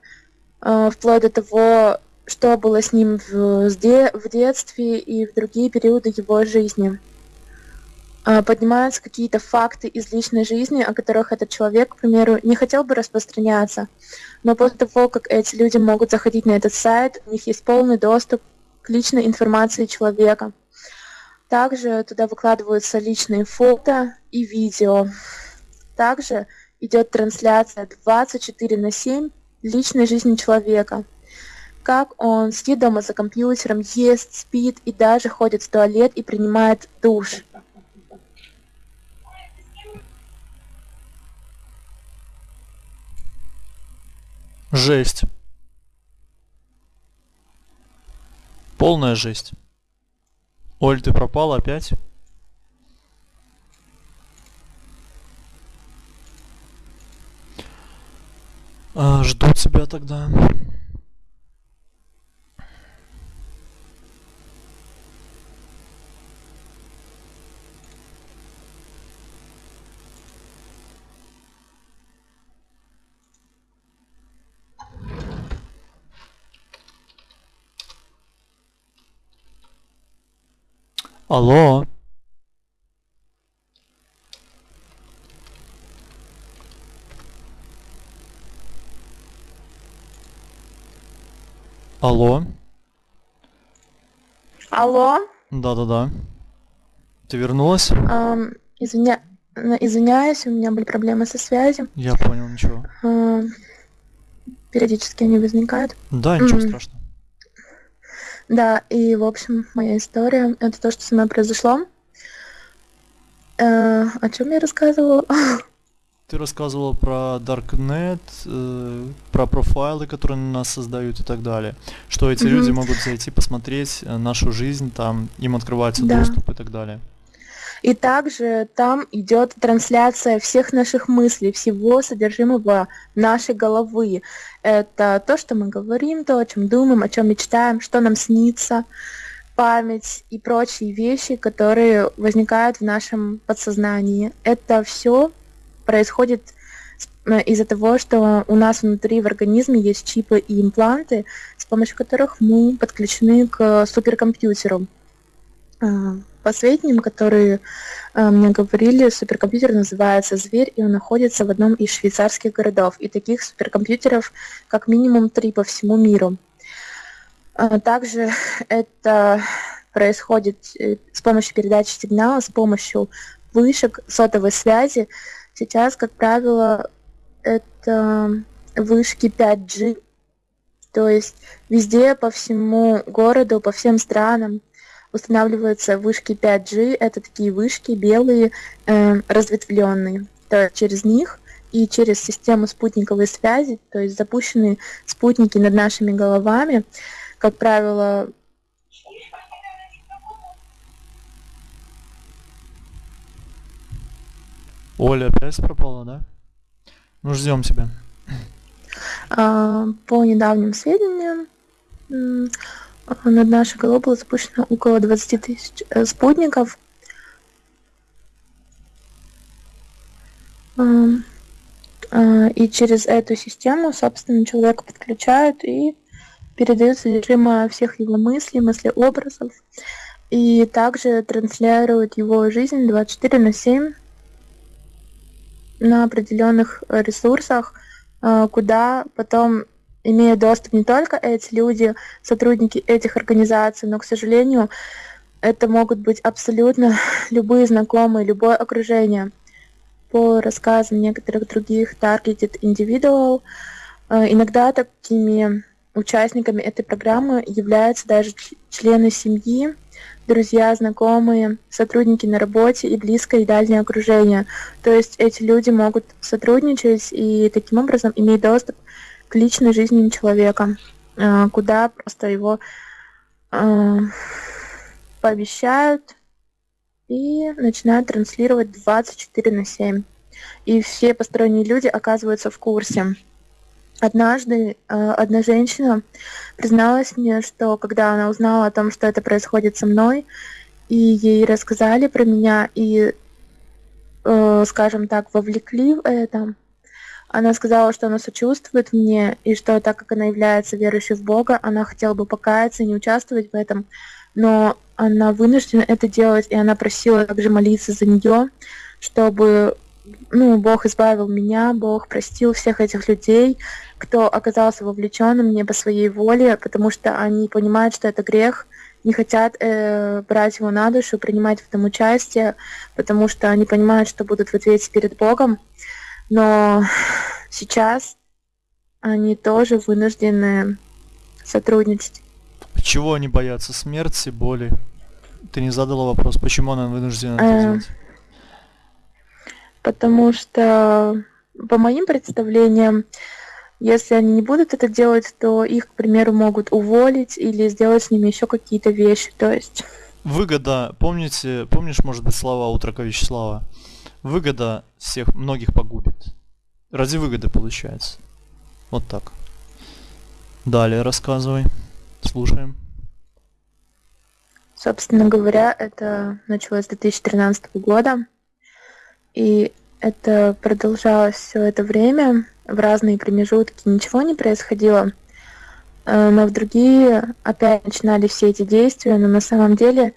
э, вплоть до того, что было с ним в детстве и в другие периоды его жизни. Э, поднимаются какие-то факты из личной жизни, о которых этот человек, к примеру, не хотел бы распространяться. Но после того, как эти люди могут заходить на этот сайт, у них есть полный доступ к личной информации человека. Также туда выкладываются личные фото и видео. Также идет трансляция 24 на 7 личной жизни человека. Как он сидит дома за компьютером, ест, спит и даже ходит в туалет и принимает душ. Жесть. Полная жесть. Оль, ты пропала опять? А, жду тебя тогда. Алло. Алло. Алло. Да-да-да. Ты вернулась? Um, извиня... Извиняюсь, у меня были проблемы со связью. Я понял, ничего. Uh, периодически они возникают. Да, ничего mm. страшного. Да, и, в общем, моя история — это то, что со мной произошло. Э, о чем я рассказывала? Ты рассказывала про Darknet, э, про профайлы, которые на нас создают и так далее. Что эти люди могут зайти, посмотреть э, нашу жизнь, там им открывается Да. доступ и так далее. И также там идет трансляция всех наших мыслей, всего содержимого нашей головы. Это то, что мы говорим, то, о чем думаем, о чем мечтаем, что нам снится, память и прочие вещи, которые возникают в нашем подсознании. Это все происходит э, из-за того, что у нас внутри в организме есть чипы и импланты, с помощью которых мы подключены к суперкомпьютеру. По сведениям, которые а, мне говорили, суперкомпьютер называется «Зверь», и он находится в одном из швейцарских городов. И таких суперкомпьютеров как минимум три по всему миру. А, Также это происходит э, с помощью передачи сигнала, с помощью вышек сотовой связи. Сейчас, как правило, это вышки 5G, то есть везде, по всему городу, по всем странам устанавливаются вышки 5G. Это такие вышки белые, э, разветвленные. То есть через них и через систему спутниковой связи, то есть запущенные спутники над нашими головами, как правило, Оля опять пропала, да? Ну, ждем тебя. А, По недавним сведениям, над нашей головой было запущено около 20 тысяч э, спутников. Ам, а, И через эту систему, собственно, человека подключают и передают содержимое всех его мыслей, мыслеобразов. И также транслируют его жизнь 24 на 7 на определенных э, ресурсах, а, куда потом имеют доступ не только эти люди, сотрудники этих организаций, но, к сожалению, это могут быть абсолютно любые знакомые, любое окружение. По рассказам некоторых других targeted individual, э, иногда такими участниками этой программы являются даже члены семьи, друзья, знакомые, сотрудники на работе и близкое и дальнее окружение. То есть эти люди могут сотрудничать и таким образом иметь доступ к личной жизни человека, э, куда просто его э, пообещают и начинают транслировать 24 на 7. И все посторонние люди оказываются в курсе. Однажды э, одна женщина призналась мне, что когда она узнала о том, что это происходит со мной, и ей рассказали про меня, и, скажем так, вовлекли в это, она сказала, что она сочувствует мне, и что так как она является верующей в Бога, она хотела бы покаяться и не участвовать в этом, но она вынуждена это делать, и она просила также молиться за нее, чтобы ну, Бог избавил меня, Бог простил всех этих людей, кто оказался вовлеченным не по своей воле, потому что они понимают, что это грех, не хотят э, брать его на душу, принимать в этом участие, потому что они понимают, что будут в ответе перед Богом. Но сейчас они тоже вынуждены сотрудничать. Чего они боятся? Смерти, боли? Ты не задала вопрос, почему она вынуждена это Э, делать? Потому что, по моим представлениям, если они не будут это делать, то их, к примеру, могут уволить или сделать с ними еще какие-то вещи. То есть, Выгода, помните, помнишь, может быть, слова Утрока Вячеслава? Выгода всех, многих погубит. Ради выгоды получается. Вот так. Далее рассказывай. Слушаем. собственно говоря, это началось с 2013 года. И это продолжалось все это время, в разные промежутки ничего не происходило. Э, Но в другие опять начинали все эти действия, но на самом деле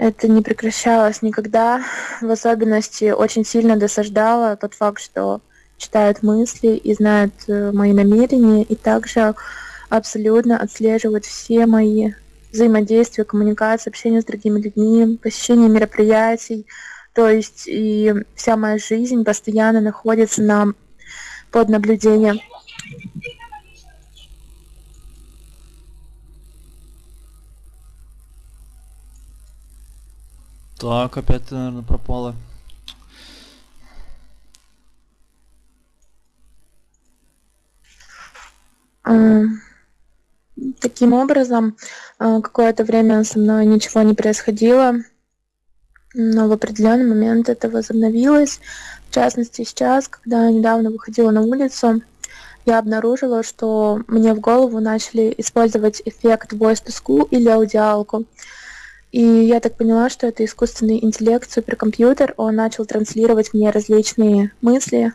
это не прекращалось никогда. В особенности очень сильно досаждало тот факт, что читают мысли и знают э, мои намерения, и также абсолютно отслеживают все мои взаимодействия, коммуникации, общение с другими людьми, посещение мероприятий. То есть и вся моя жизнь постоянно находится на, под наблюдением. Так, опять ты, наверное, пропала. Таким образом, а, какое-то время со мной ничего не происходило, но в определенный момент это возобновилось. В частности, сейчас, когда я недавно выходила на улицу, я обнаружила, что мне в голову начали использовать эффект voice to school или аудиалку. И я так поняла, что это искусственный интеллект, суперкомпьютер. Он начал транслировать мне различные мысли,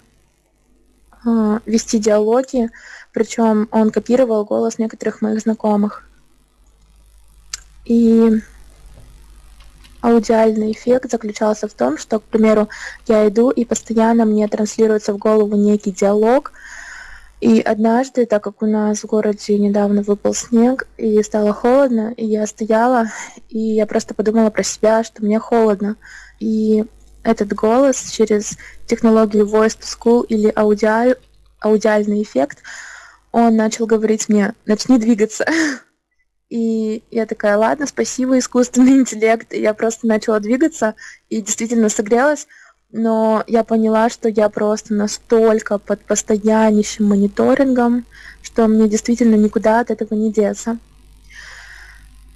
а, вести диалоги, причем он копировал голос некоторых моих знакомых. И аудиальный эффект заключался в том, что, к примеру, я иду и постоянно мне транслируется в голову некий диалог. И однажды, так как у нас в городе недавно выпал снег и стало холодно, и я стояла, и я просто подумала про себя, что мне холодно. И этот голос через технологию Voice to School или аудиаль, аудиальный эффект, он начал говорить мне, начни двигаться. И я такая, ладно, спасибо, искусственный интеллект. И я просто начала двигаться и действительно согрелась. Но я поняла, что я просто настолько под постояннейшим мониторингом, что мне действительно никуда от этого не деться.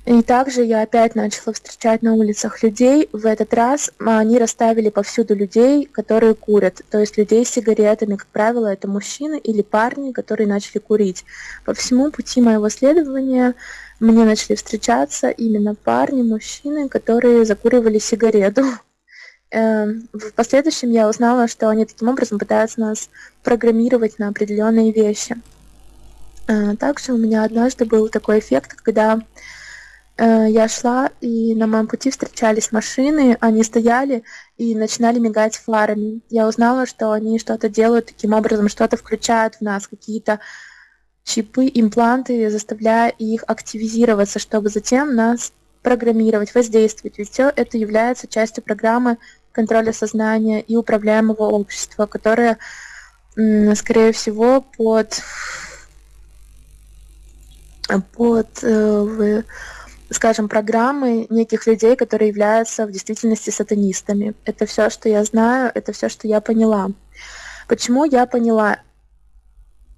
И также я опять начала встречать на улицах людей. В этот раз они расставили повсюду людей, которые курят. То есть людей с сигаретами, как правило, это мужчины или парни, которые начали курить. По всему пути моего следования мне начали встречаться именно парни, мужчины, которые закуривали сигарету. Эм, в последующем я узнала, что они таким образом пытаются нас программировать на определенные вещи. Э, также у меня однажды был такой эффект, когда Э, я шла, и на моем пути встречались машины, они стояли и начинали мигать фарами. Я узнала, что они что-то делают таким образом, что-то включают в нас, какие-то чипы, импланты, заставляя их активизироваться, чтобы затем нас программировать, воздействовать. Ведь все это является частью программы контроля сознания и управляемого общества, которое, скорее всего, под под э, скажем, программы неких людей, которые являются в действительности сатанистами. Это все, что я знаю, это все, что я поняла. Почему я поняла?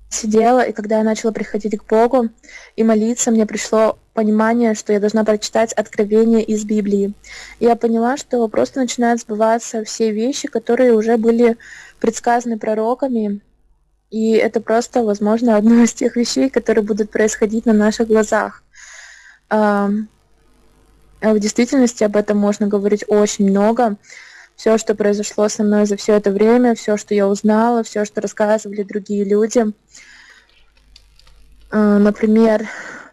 Сидела, и когда я начала приходить к Богу и молиться, мне пришло понимание, что я должна прочитать откровение из Библии. Я поняла, что просто начинают сбываться все вещи, которые уже были предсказаны пророками, и это просто, возможно, одно из тех вещей, которые будут происходить на наших глазах. А в действительности об этом можно говорить очень много. Все, что произошло со мной за все это время, все, что я узнала, все, что рассказывали другие люди. А, например,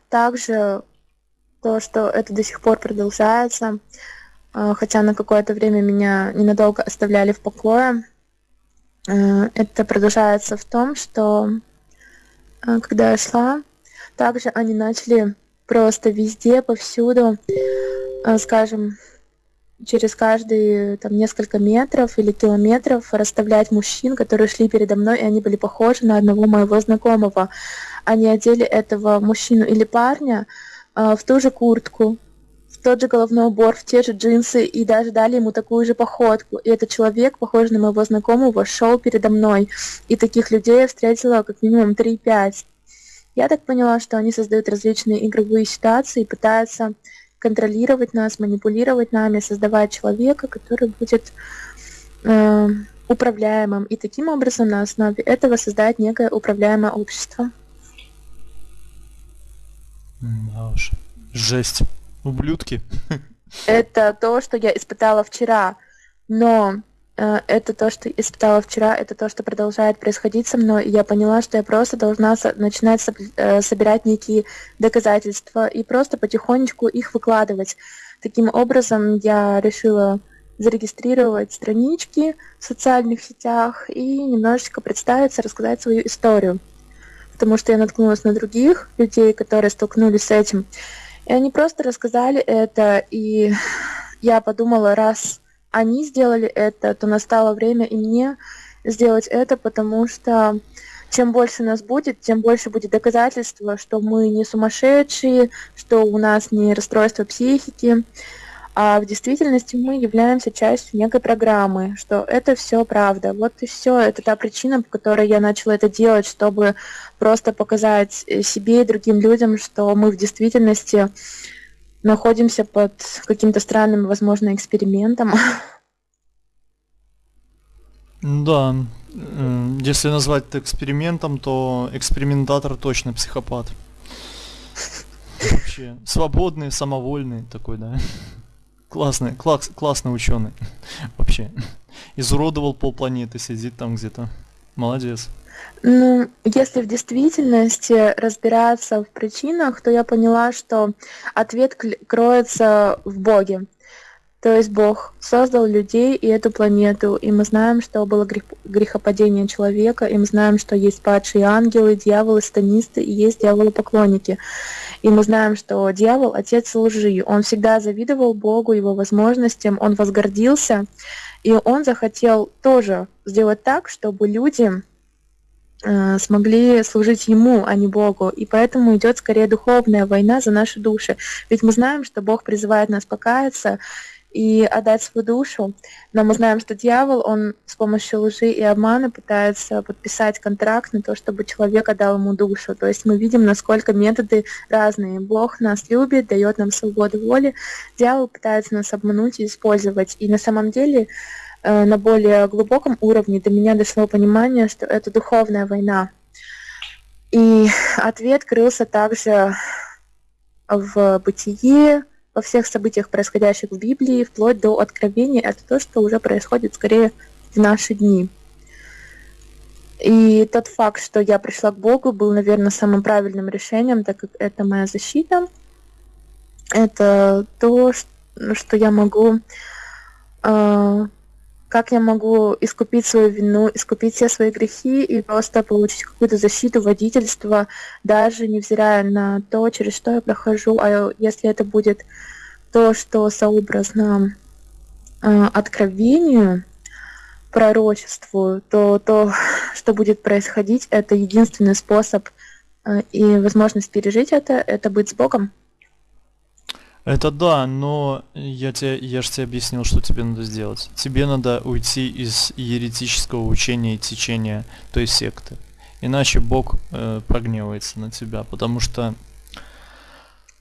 также то, что это до сих пор продолжается, а, хотя на какое-то время меня ненадолго оставляли в покое. Это продолжается в том, что когда я шла, также они начали просто везде, повсюду, э, скажем, через каждые там несколько метров или километров расставлять мужчин, которые шли передо мной, и они были похожи на одного моего знакомого. Они одели этого мужчину или парня э, в ту же куртку, в тот же головной убор, в те же джинсы, и даже дали ему такую же походку. И этот человек, похожий на моего знакомого, шел передо мной. И таких людей я встретила как минимум 3-5. Я так поняла, что они создают различные игровые ситуации и пытаются контролировать нас, манипулировать нами, создавать человека, который будет э, управляемым. И таким образом на основе этого создать некое управляемое общество. Да уж. Жесть. Ублюдки. Это то, что я испытала вчера. Но это то, что испытала вчера, это то, что продолжает происходить со мной, и я поняла, что я просто должна начинать э, собирать некие доказательства и просто потихонечку их выкладывать. Таким образом, я решила зарегистрировать странички в социальных сетях и немножечко представиться, рассказать свою историю. Потому что я наткнулась на других людей, которые столкнулись с этим. И они просто рассказали это, и я подумала, раз они сделали это, то настало время и мне сделать это, потому что чем больше нас будет, тем больше будет доказательства, что мы не сумасшедшие, что у нас не расстройство психики, а в действительности мы являемся частью некой программы, что это все правда. Вот и все. Это та причина, по которой я начала это делать, чтобы просто показать э, себе и другим людям, что мы в действительности находимся под каким-то странным, возможно, экспериментом. Да, если назвать это экспериментом, то экспериментатор точно психопат. Вообще, свободный, самовольный такой, да. Классный, класс, классный ученый. Вообще. Изуродовал полпланеты, сидит там где-то. Молодец. Ну, если в действительности разбираться в причинах, то я поняла, что ответ кроется в Боге. То есть Бог создал людей и эту планету, и мы знаем, что было грех, грехопадение человека, и мы знаем, что есть падшие ангелы, дьяволы, станисты, и есть дьяволы-поклонники. И мы знаем, что дьявол — отец лжи. Он всегда завидовал Богу, его возможностям, он возгордился, и он захотел тоже сделать так, чтобы люди смогли служить ему, а не Богу. И поэтому идет скорее духовная война за наши души. Ведь мы знаем, что Бог призывает нас покаяться, и отдать свою душу. Но мы знаем, что дьявол, он с помощью лжи и обмана пытается подписать контракт на то, чтобы человек отдал ему душу. То есть мы видим, насколько методы разные. Бог нас любит, дает нам свободу воли. Дьявол пытается нас обмануть и использовать. И на самом деле э, на более глубоком уровне до меня дошло понимание, что это духовная война. И ответ крылся также в бытие, во всех событиях, происходящих в Библии, вплоть до откровения, это то, что уже происходит скорее в наши дни. И тот факт, что я пришла к Богу, был, наверное, самым правильным решением, так как это моя защита. Это то, что я могу э, как я могу искупить свою вину, искупить все свои грехи и просто получить какую-то защиту, водительства, даже невзирая на то, через что я прохожу, а если это будет то, что сообразно э, откровению, пророчеству, то то, что будет происходить, это единственный способ э, и возможность пережить это, это быть с Богом. Это да, но я, тебе, я же тебе объяснил, что тебе надо сделать. Тебе надо уйти из еретического учения и течения той секты. Иначе Бог э, прогневается на тебя, потому что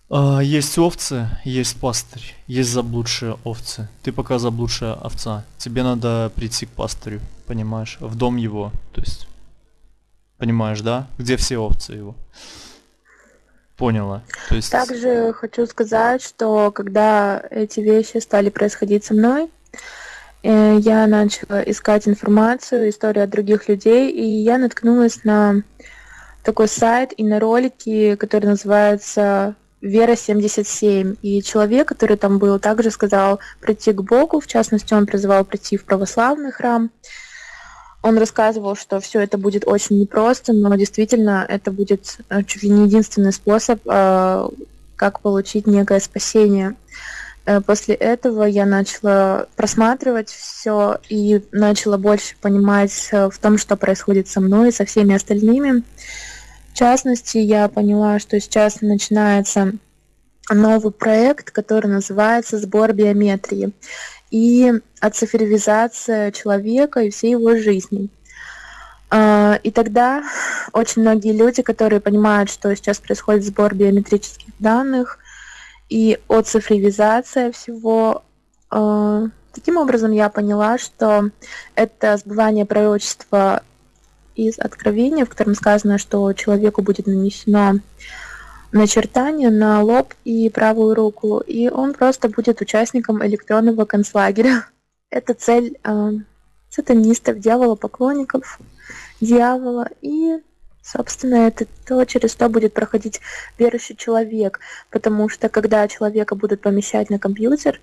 э, есть овцы, есть пастырь, есть заблудшие овцы. Ты пока заблудшая овца. Тебе надо прийти к пастырю, понимаешь, в дом его. То есть, понимаешь, да? Где все овцы его? Поняла. То есть... Также хочу сказать, что когда эти вещи стали происходить со мной, э, я начала искать информацию, историю от других людей, и я наткнулась на такой сайт и на ролики, который называется Вера 77. И человек, который там был, также сказал прийти к Богу, в частности, он призывал прийти в православный храм. Он рассказывал, что все это будет очень непросто, но действительно это будет э, чуть ли не единственный способ, э, как получить некое спасение. Э, после этого я начала просматривать все и начала больше понимать в том, что происходит со мной и со всеми остальными. В частности, я поняла, что сейчас начинается новый проект, который называется «Сбор биометрии» и оцифровизация человека и всей его жизни. А, и тогда очень многие люди, которые понимают, что сейчас происходит сбор биометрических данных и оцифровизация всего, а, таким образом я поняла, что это сбывание пророчества из Откровения, в котором сказано, что человеку будет нанесено начертание на лоб и правую руку, и он просто будет участником электронного концлагеря. Это цель э, сатанистов, дьявола, поклонников дьявола, и, собственно, это то, через что будет проходить верующий человек, потому что когда человека будут помещать на компьютер,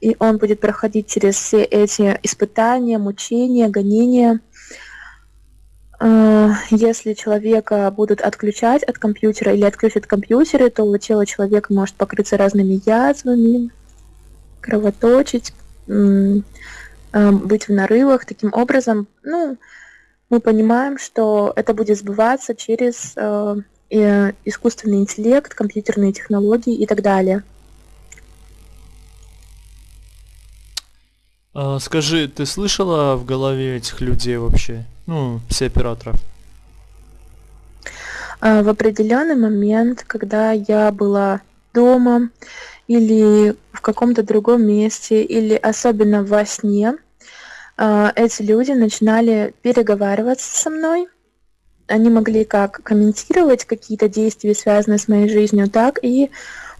и он будет проходить через все эти испытания, мучения, гонения, если человека будут отключать от компьютера или отключат компьютеры, то тело человека может покрыться разными язвами, кровоточить, э, быть в нарывах. Таким образом, ну, мы понимаем, что это будет сбываться через э, искусственный интеллект, компьютерные технологии и так далее. А, скажи, ты слышала в голове этих людей вообще? Ну, все операторов. А, в определенный момент, когда я была дома или в каком-то другом месте, или особенно во сне, а, эти люди начинали переговариваться со мной. Они могли как комментировать какие-то действия, связанные с моей жизнью, так и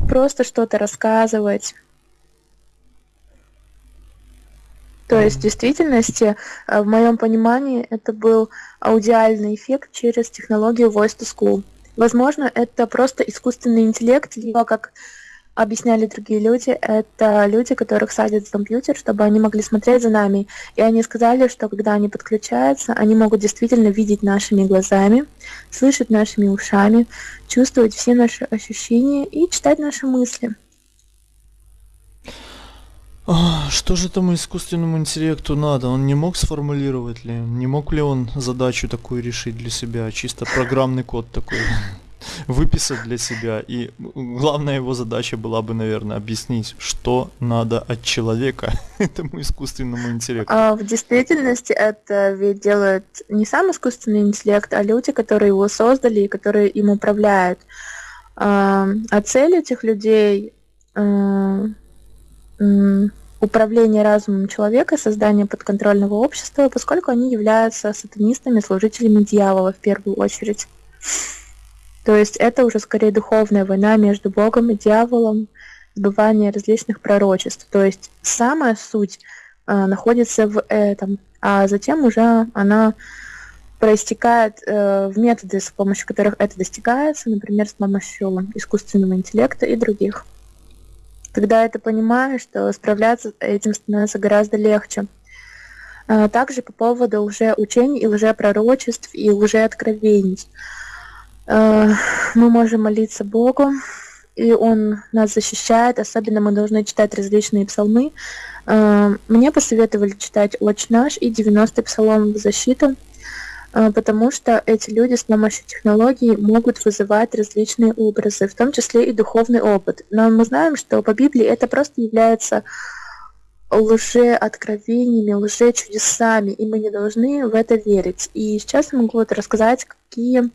просто что-то рассказывать. То есть в действительности, э, в моем понимании, это был аудиальный эффект через технологию Voice to School. Возможно, это просто искусственный интеллект, либо, как объясняли другие люди, это люди, которых садят в компьютер, чтобы они могли смотреть за нами. И они сказали, что когда они подключаются, они могут действительно видеть нашими глазами, слышать нашими ушами, чувствовать все наши ощущения и читать наши мысли. А, что же этому искусственному интеллекту надо? Он не мог сформулировать ли? Не мог ли он задачу такую решить для себя? Чисто программный код такой выписать для себя. И главная его задача была бы, наверное, объяснить, что надо от человека этому искусственному интеллекту. А в действительности это ведь делает не сам искусственный интеллект, а люди, которые его создали и которые им управляют. А, а цель этих людей управление разумом человека, создание подконтрольного общества, поскольку они являются сатанистами, служителями дьявола в первую очередь. То есть это уже скорее духовная война между Богом и дьяволом, сбывание различных пророчеств. То есть самая суть э, находится в этом, а затем уже она проистекает э, в методы, с помощью которых это достигается, например, с помощью искусственного интеллекта и других. Когда это понимаешь, то справляться этим становится гораздо легче. А, также по поводу лжеучений и лжепророчеств и лжеоткровений. А, мы можем молиться Богу, и Он нас защищает. Особенно мы должны читать различные псалмы. А, мне посоветовали читать «Отче наш» и 90-й псалом в защиту. А, потому что эти люди с помощью технологий могут вызывать различные образы, в том числе и духовный опыт. Но мы знаем, что по Библии это просто является лже-откровениями, лже-чудесами, и мы не должны в это верить. И сейчас я могу вот рассказать, какие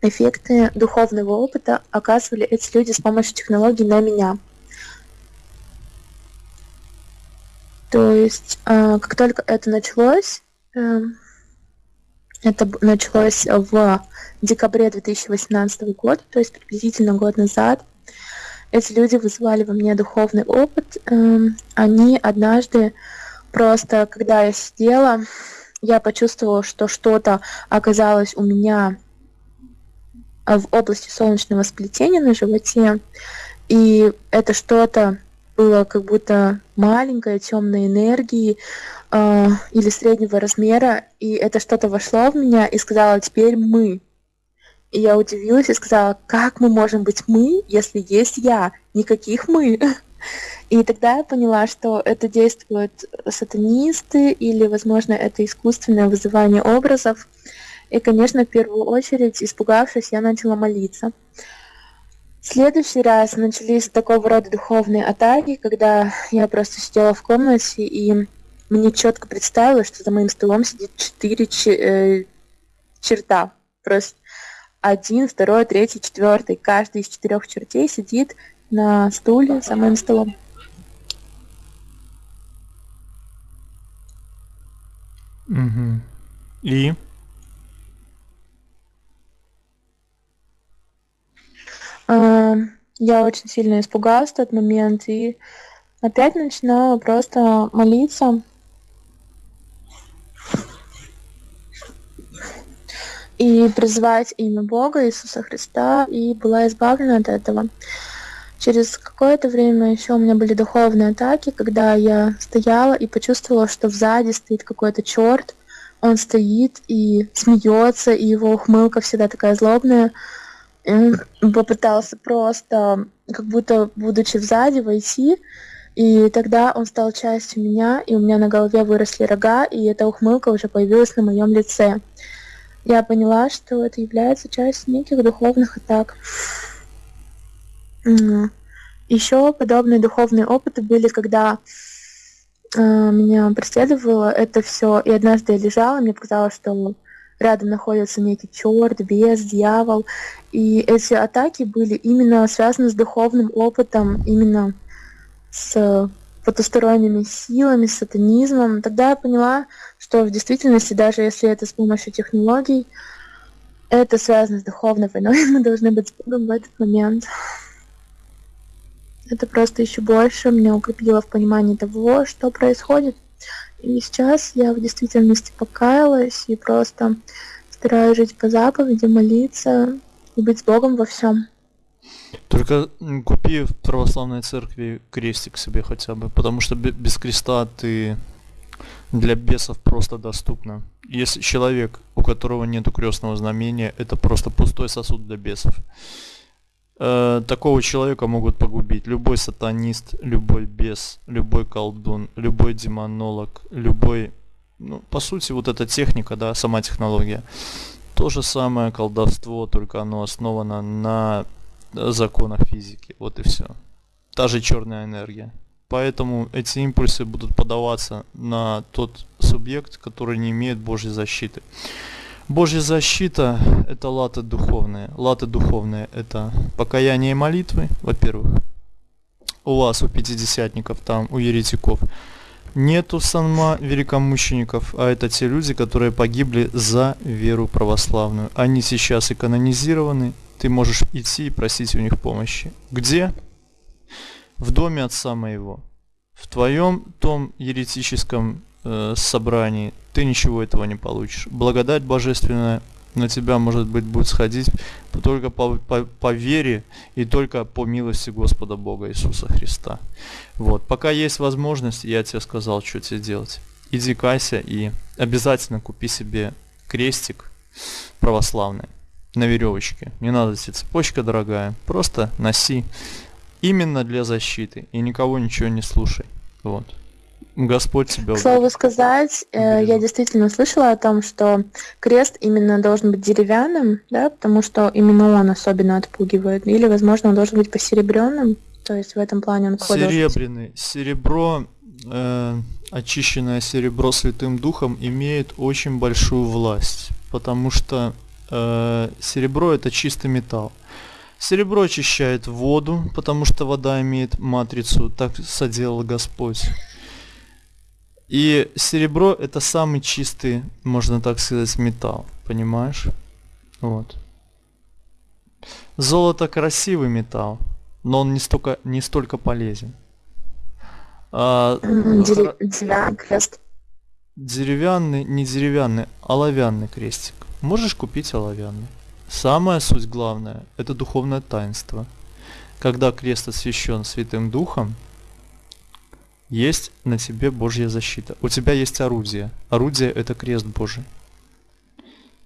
эффекты духовного опыта оказывали эти люди с помощью технологий на меня. То есть, а, как только это началось, эм, это началось в декабре 2018 года, то есть приблизительно год назад. Эти люди вызывали во мне духовный опыт. Эм, они однажды просто, когда я сидела, я почувствовала, что что-то оказалось у меня в области солнечного сплетения на животе. И это что-то было как будто маленькой темной энергии э, или среднего размера, и это что-то вошло в меня и сказала, теперь мы. И я удивилась и сказала, как мы можем быть мы, если есть я? Никаких мы. И тогда я поняла, что это действуют сатанисты или, возможно, это искусственное вызывание образов. И, конечно, в первую очередь, испугавшись, я начала молиться следующий раз начались такого рода духовные атаки, когда я просто сидела в комнате и мне четко представилось, что за моим столом сидит четыре э, черта. Просто один, второй, третий, четвертый. Каждый из четырех чертей сидит на стуле за моим столом. Угу. И? Я очень сильно испугалась в тот момент и опять начинала просто молиться. И призывать имя Бога, Иисуса Христа, и была избавлена от этого. Через какое-то время еще у меня были духовные атаки, когда я стояла и почувствовала, что сзади стоит какой-то черт, он стоит и смеется, и его ухмылка всегда такая злобная попытался просто, как будто будучи сзади, войти, и тогда он стал частью меня, и у меня на голове выросли рога, и эта ухмылка уже появилась на моем лице. Я поняла, что это является частью неких духовных атак. Еще подобные духовные опыты были, когда э, меня преследовало это все. И однажды я лежала, мне показалось, что рядом находится некий черт, бес, дьявол. И эти атаки были именно связаны с духовным опытом, именно с потусторонними силами, с сатанизмом. Тогда я поняла, что в действительности, даже если это с помощью технологий, это связано с духовной войной, мы должны быть с Богом в этот момент. Это просто еще больше меня укрепило в понимании того, что происходит. И сейчас я в действительности покаялась и просто стараюсь жить по заповеди, молиться и быть с Богом во всем. Только купи в православной церкви крестик себе хотя бы, потому что без креста ты для бесов просто доступно. Если человек, у которого нет крестного знамения, это просто пустой сосуд для бесов. Э, такого человека могут погубить любой сатанист, любой бес, любой колдун, любой демонолог, любой... Ну, по сути, вот эта техника, да, сама технология. То же самое колдовство, только оно основано на законах физики. Вот и все. Та же черная энергия. Поэтому эти импульсы будут подаваться на тот субъект, который не имеет Божьей защиты. Божья защита – это латы духовные. Латы духовные – это покаяние и молитвы, во-первых. У вас, у пятидесятников, там, у еретиков. Нету санма великомучеников, а это те люди, которые погибли за веру православную. Они сейчас и ты можешь идти и просить у них помощи. Где? в доме отца моего. В твоем том еретическом э, собрании ты ничего этого не получишь. Благодать божественная на тебя, может быть, будет сходить только по, по, по вере и только по милости Господа Бога Иисуса Христа. Вот. Пока есть возможность, я тебе сказал, что тебе делать. Иди кайся и обязательно купи себе крестик православный на веревочке. Не надо тебе цепочка дорогая. Просто носи именно для защиты и никого ничего не слушай. Вот. Господь тебя К слову сказать, э, я действительно слышала о том, что крест именно должен быть деревянным, да, потому что именно он особенно отпугивает. Или, возможно, он должен быть посеребренным. То есть в этом плане он Серебряный. Серебро, э, очищенное серебро Святым Духом имеет очень большую власть, потому что э, серебро это чистый металл. Серебро очищает воду, потому что вода имеет матрицу, так соделал Господь. И серебро это самый чистый, можно так сказать, металл, понимаешь? Вот. Золото красивый металл, но он не столько, не столько полезен. А, деревянный крест. Деревянный, не деревянный, оловянный крестик. Можешь купить оловянный. Самая суть главная – это духовное таинство. Когда крест освящен Святым Духом, есть на тебе Божья защита. У тебя есть орудие. Орудие – это крест Божий.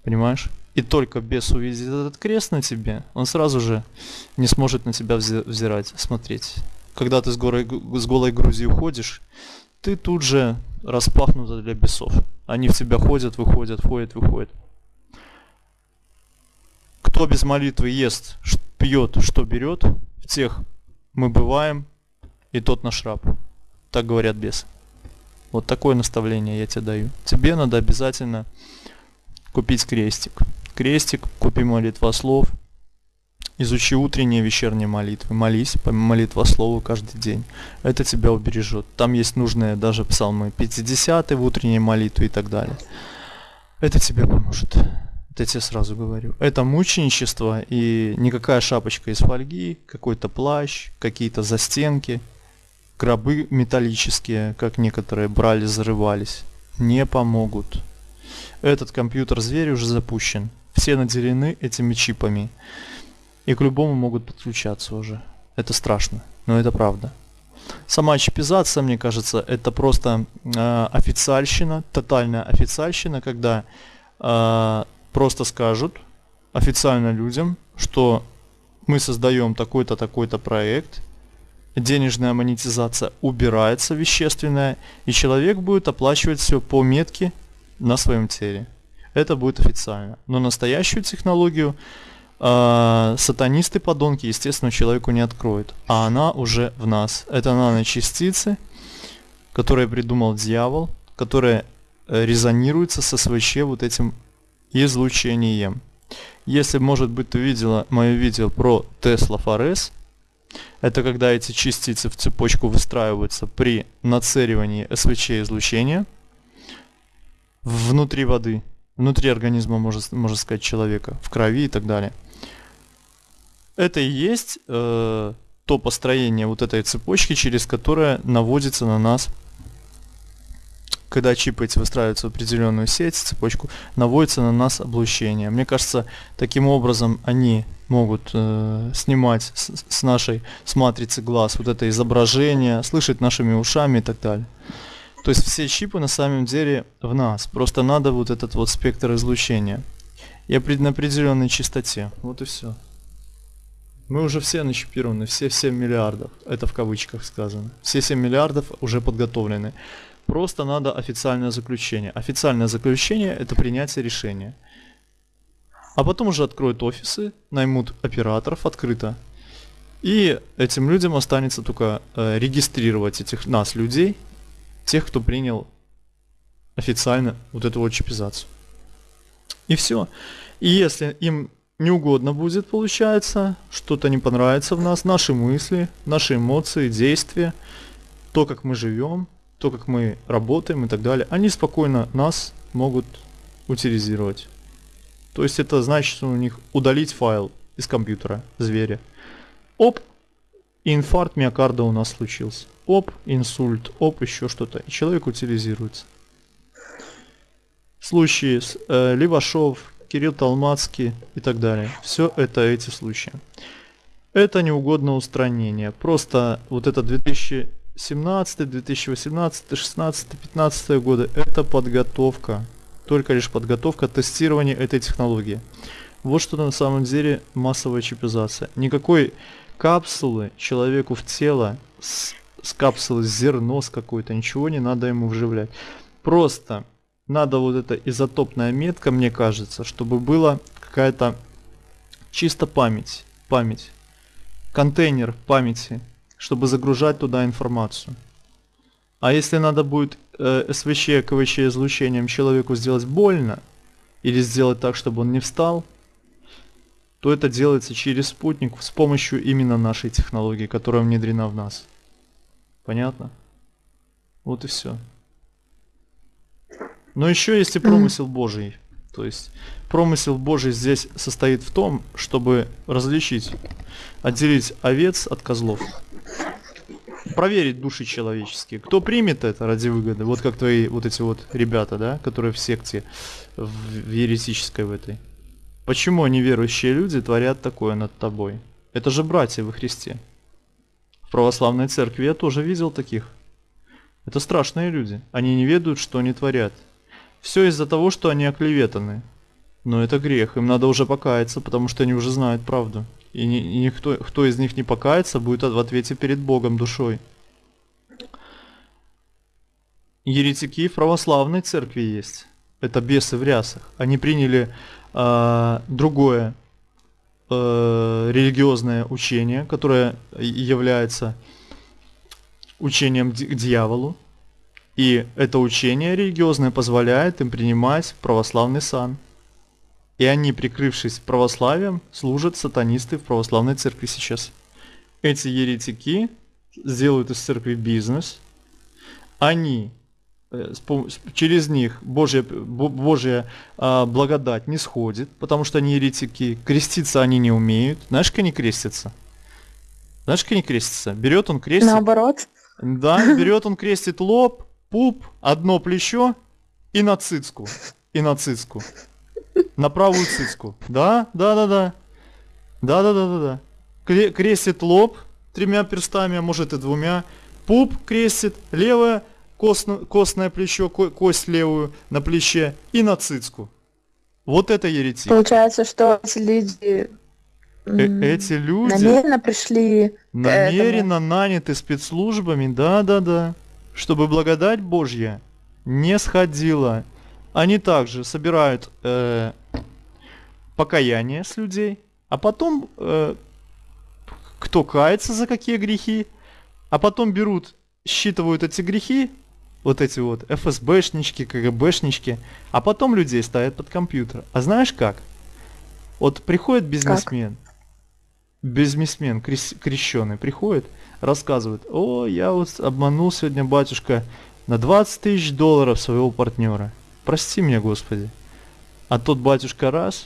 Понимаешь? И только бес увидит этот крест на тебе, он сразу же не сможет на тебя взирать, смотреть. Когда ты с, горой, с голой грузью уходишь, ты тут же распахнута для бесов. Они в тебя ходят, выходят, входят, выходят. Кто без молитвы ест, пьет, что берет, в тех мы бываем, и тот наш раб. Так говорят бесы. Вот такое наставление я тебе даю. Тебе надо обязательно купить крестик. Крестик, купи молитва слов, изучи утренние и вечерние молитвы, молись по молитва слову каждый день. Это тебя убережет. Там есть нужные даже псалмы 50 в утренней молитве и так далее. Это тебе поможет. Это я тебе сразу говорю. Это мученичество и никакая шапочка из фольги, какой-то плащ, какие-то застенки, гробы металлические, как некоторые брали, зарывались, не помогут. Этот компьютер-зверь уже запущен. Все наделены этими чипами. И к любому могут подключаться уже. Это страшно, но это правда. Сама чипизация, мне кажется, это просто э, официальщина, тотальная официальщина, когда э, просто скажут официально людям, что мы создаем такой-то, такой-то проект, денежная монетизация убирается вещественная, и человек будет оплачивать все по метке на своем теле. Это будет официально. Но настоящую технологию э, сатанисты, подонки, естественно, человеку не откроют. А она уже в нас. Это наночастицы, которое придумал дьявол, которое э, резонируется со СВЧ вот этим излучением. Если, может быть, ты видела мое видео про Tesla Форес, это когда эти частицы в цепочку выстраиваются при нацеливании СВЧ излучения внутри воды, внутри организма, можно, можно сказать, человека, в крови и так далее. Это и есть э, то построение вот этой цепочки, через которое наводится на нас, когда чипы эти выстраиваются в определенную сеть, цепочку, наводится на нас облучение. Мне кажется, таким образом они могут э, снимать с, с нашей с матрицы глаз вот это изображение, слышать нашими ушами и так далее. То есть все чипы на самом деле в нас. Просто надо вот этот вот спектр излучения. И на определенной частоте. Вот и все. Мы уже все начипированы, все 7 миллиардов. Это в кавычках сказано. Все 7 миллиардов уже подготовлены. Просто надо официальное заключение. Официальное заключение это принятие решения. А потом уже откроют офисы, наймут операторов открыто. И этим людям останется только э, регистрировать этих нас, людей, тех, кто принял официально вот эту чипизацию. И все. И если им не угодно будет, получается, что-то не понравится в нас, наши мысли, наши эмоции, действия, то, как мы живем, то, как мы работаем и так далее, они спокойно нас могут утилизировать. То есть это значит у них удалить файл из компьютера зверя. Оп, инфаркт миокарда у нас случился. Оп, инсульт, оп, еще что-то. И человек утилизируется. Случаи с э, Левашов, Кирилл Талмацкий и так далее. Все это эти случаи. Это неугодное устранение. Просто вот это 2017, 2018, 2016, 2015 годы это подготовка только лишь подготовка, тестирование этой технологии. Вот что на самом деле массовая чипизация. Никакой капсулы человеку в тело с, с капсулы зерно с какой-то, ничего не надо ему вживлять. Просто надо вот эта изотопная метка, мне кажется, чтобы была какая-то чисто память, память, контейнер памяти, чтобы загружать туда информацию. А если надо будет э, СВЧ, КВЧ излучением человеку сделать больно, или сделать так, чтобы он не встал, то это делается через спутник с помощью именно нашей технологии, которая внедрена в нас. Понятно? Вот и все. Но еще есть и промысел Божий. То есть промысел Божий здесь состоит в том, чтобы различить, отделить овец от козлов проверить души человеческие. Кто примет это ради выгоды? Вот как твои вот эти вот ребята, да, которые в секте, в, в еретической в этой. Почему неверующие люди творят такое над тобой? Это же братья во Христе. В православной церкви я тоже видел таких. Это страшные люди. Они не ведают, что они творят. Все из-за того, что они оклеветаны. Но это грех, им надо уже покаяться, потому что они уже знают правду. И, ни, и никто, кто из них не покается, будет в ответе перед Богом душой. Еретики в православной церкви есть. Это бесы в рясах. Они приняли э, другое э, религиозное учение, которое является учением к дьяволу. И это учение религиозное позволяет им принимать православный сан. И они, прикрывшись православием, служат сатанисты в православной церкви сейчас. Эти еретики сделают из церкви бизнес. Они э, через них Божья, Божья а, благодать не сходит, потому что они еретики, креститься они не умеют. Знаешь, как они крестятся? Знаешь, как они крестятся? Берет он крестит. Наоборот. Да, берет он крестит лоб, пуп, одно плечо и на цицку. И на цицку. На правую циску. Да, да, да, да. Да, да, да, да, да. Крестит лоб тремя перстами, а может и двумя. Пуп крестит, левое косно, костное плечо, ко, кость левую на плече и на цицку. Вот это еретик. Получается, что эти люди э эти люди намеренно пришли намеренно наняты спецслужбами, да, да, да, чтобы благодать Божья не сходила они также собирают э, покаяние с людей, а потом э, кто кается за какие грехи, а потом берут, считывают эти грехи вот эти вот ФСБшнички, КГБшнички, а потом людей ставят под компьютер. А знаешь как? Вот приходит бизнесмен, как? бизнесмен крещеный приходит, рассказывает, о, я вот обманул сегодня батюшка на 20 тысяч долларов своего партнера. Прости меня, Господи. А тот батюшка раз,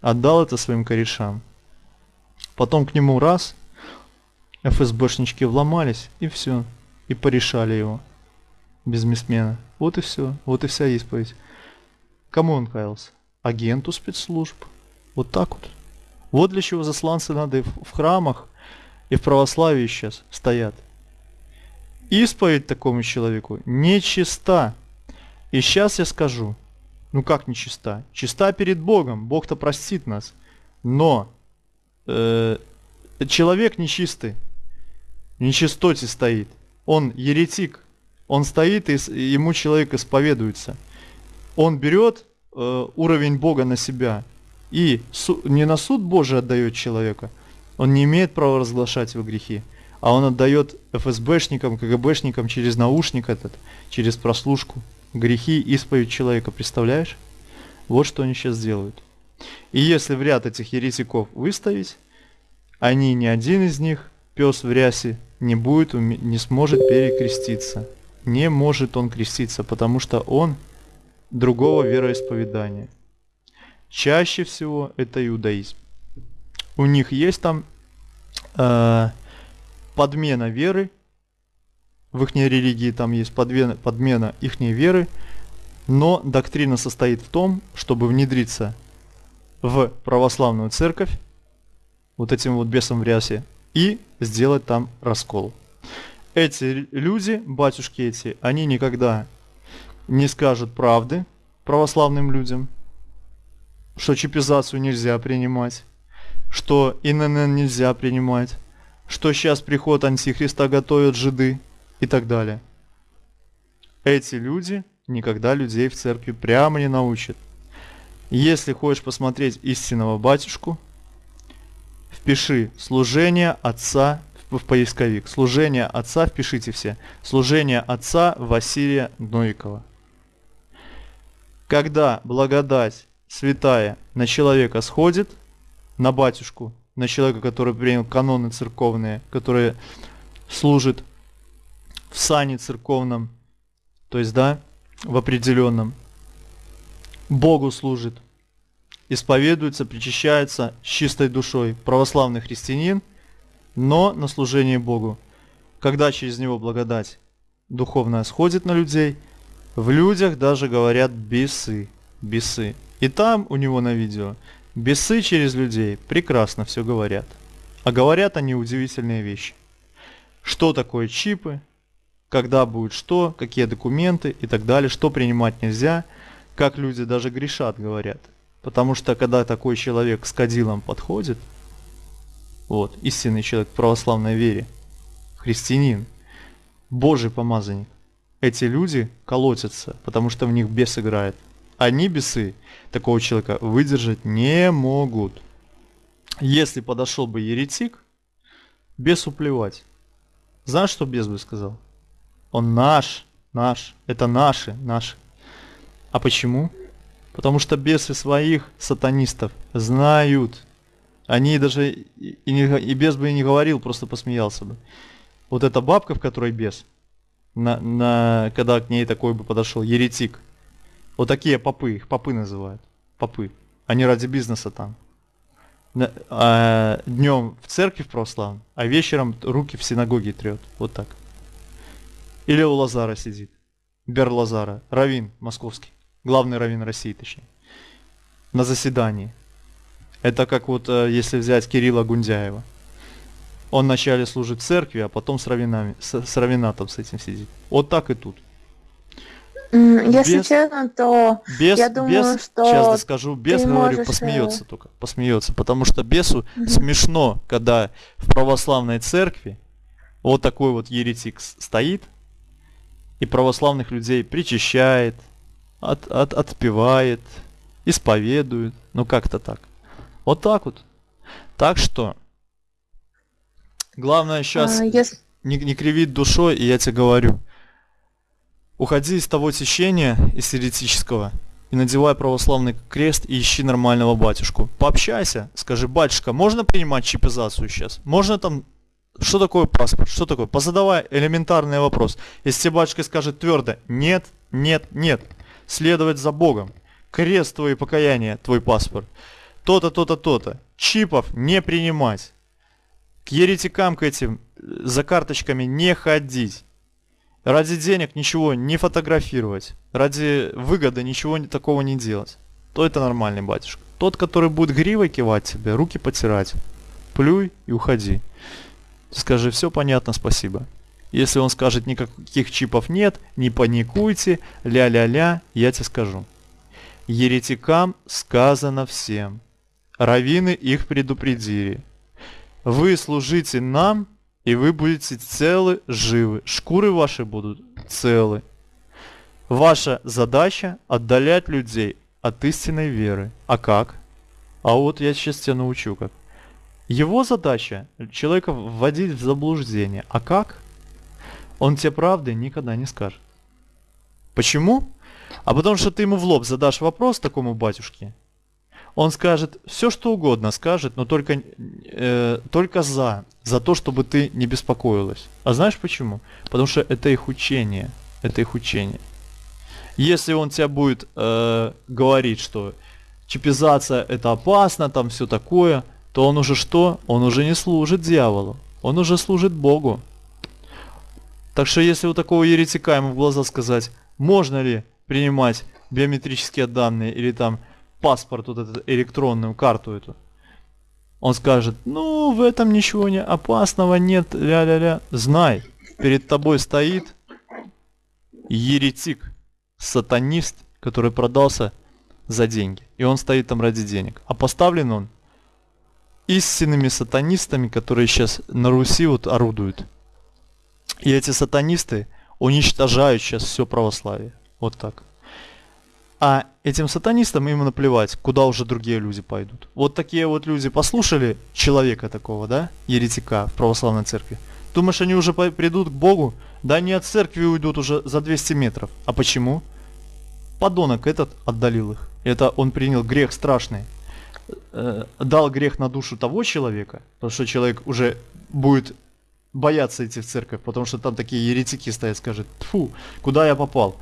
отдал это своим корешам. Потом к нему раз, ФСБшнички вломались, и все, и порешали его. Бизнесмена. Вот и все, вот и вся исповедь. Кому он каялся? Агенту спецслужб. Вот так вот. Вот для чего засланцы надо и в храмах, и в православии сейчас стоят. Исповедь такому человеку нечиста. И сейчас я скажу, ну как нечиста? Чиста перед Богом, Бог-то простит нас. Но э, человек нечистый, нечистоте стоит. Он еретик, он стоит и ему человек исповедуется. Он берет э, уровень Бога на себя и су- не на суд Божий отдает человека, он не имеет права разглашать его грехи, а он отдает ФСБшникам, КГБшникам через наушник этот, через прослушку грехи, исповедь человека, представляешь? Вот что они сейчас делают. И если в ряд этих еретиков выставить, они ни один из них, пес в рясе, не будет, не сможет перекреститься. Не может он креститься, потому что он другого вероисповедания. Чаще всего это иудаизм. У них есть там э, подмена веры, в их религии там есть подмена, подмена их веры, но доктрина состоит в том, чтобы внедриться в православную церковь, вот этим вот бесом в рясе, и сделать там раскол. Эти люди, батюшки эти, они никогда не скажут правды православным людям, что чипизацию нельзя принимать, что ИНН нельзя принимать, что сейчас приход Антихриста готовят жиды и так далее. Эти люди никогда людей в церкви прямо не научат. Если хочешь посмотреть истинного батюшку, впиши служение отца в поисковик. Служение отца, впишите все. Служение отца Василия Новикова. Когда благодать святая на человека сходит, на батюшку, на человека, который принял каноны церковные, который служит в сане церковном, то есть, да, в определенном, Богу служит, исповедуется, причащается с чистой душой, православный христианин, но на служение Богу. Когда через него благодать духовная сходит на людей, в людях даже говорят бесы, бесы. И там у него на видео бесы через людей прекрасно все говорят. А говорят они удивительные вещи. Что такое чипы, когда будет что, какие документы и так далее, что принимать нельзя, как люди даже грешат, говорят. Потому что когда такой человек с кадилом подходит, вот, истинный человек в православной вере, христианин, Божий помазанник, эти люди колотятся, потому что в них бес играет. Они бесы такого человека выдержать не могут. Если подошел бы еретик, бесу плевать. Знаешь, что бес бы сказал? Он наш, наш, это наши, наши. А почему? Потому что бесы своих сатанистов знают. Они даже и, не, и бес бы и не говорил, просто посмеялся бы. Вот эта бабка, в которой бес, на, на, когда к ней такой бы подошел еретик. Вот такие попы, их попы называют. Попы. Они ради бизнеса там. А, днем в церкви в православной, а вечером руки в синагоге трет. Вот так. Или у Лазара сидит. Бер Лазара, равин московский, главный равин России, точнее, на заседании. Это как вот, э, если взять Кирилла Гундяева. Он вначале служит церкви, а потом с, равинами, с, с равинатом с этим сидит. Вот так и тут. Если без, честно, то без, я думаю, без, что сейчас скажу, без говорю, можешь... посмеется э, только, посмеется, потому что бесу угу. смешно, когда в православной церкви вот такой вот еретик стоит, и православных людей причащает, от, от, отпевает, исповедует, ну как-то так. Вот так вот. Так что, главное сейчас а, если... не, не кривить душой, и я тебе говорю, Уходи из того течения, из еретического, и надевай православный крест и ищи нормального батюшку. Пообщайся, скажи, батюшка, можно принимать чипизацию сейчас? Можно там что такое паспорт? Что такое? Позадавай элементарный вопрос. Если батюшка скажет твердо «нет», «нет», «нет», следовать за Богом. Крест твой покаяние, твой паспорт. То-то, то-то, то-то. Чипов не принимать. К еретикам к этим э, за карточками не ходить. Ради денег ничего не фотографировать. Ради выгоды ничего такого не делать. То это нормальный батюшка. Тот, который будет гривой кивать тебе, руки потирать. Плюй и уходи. Скажи, все понятно, спасибо. Если он скажет, никаких чипов нет, не паникуйте, ля-ля-ля, я тебе скажу. Еретикам сказано всем. Равины их предупредили. Вы служите нам, и вы будете целы, живы. Шкуры ваши будут целы. Ваша задача отдалять людей от истинной веры. А как? А вот я сейчас тебя научу как. Его задача человека вводить в заблуждение. А как? Он тебе правды никогда не скажет. Почему? А потому что ты ему в лоб задашь вопрос такому батюшке, он скажет все, что угодно скажет, но только, э, только за, за то, чтобы ты не беспокоилась. А знаешь почему? Потому что это их учение. Это их учение. Если он тебя будет э, говорить, что чипизация это опасно, там все такое, то он уже что? Он уже не служит дьяволу, он уже служит Богу. Так что если у такого еретика ему в глаза сказать, можно ли принимать биометрические данные или там паспорт, вот эту электронную карту эту, он скажет, ну в этом ничего не опасного нет, ля-ля-ля. Знай, перед тобой стоит еретик, сатанист, который продался за деньги. И он стоит там ради денег. А поставлен он истинными сатанистами, которые сейчас на Руси вот орудуют. И эти сатанисты уничтожают сейчас все православие. Вот так. А этим сатанистам им наплевать, куда уже другие люди пойдут. Вот такие вот люди послушали человека такого, да, еретика в православной церкви. Думаешь, они уже придут к Богу? Да они от церкви уйдут уже за 200 метров. А почему? Подонок этот отдалил их. Это он принял грех страшный. Э, дал грех на душу того человека, потому что человек уже будет бояться идти в церковь, потому что там такие еретики стоят, скажет, фу, куда я попал.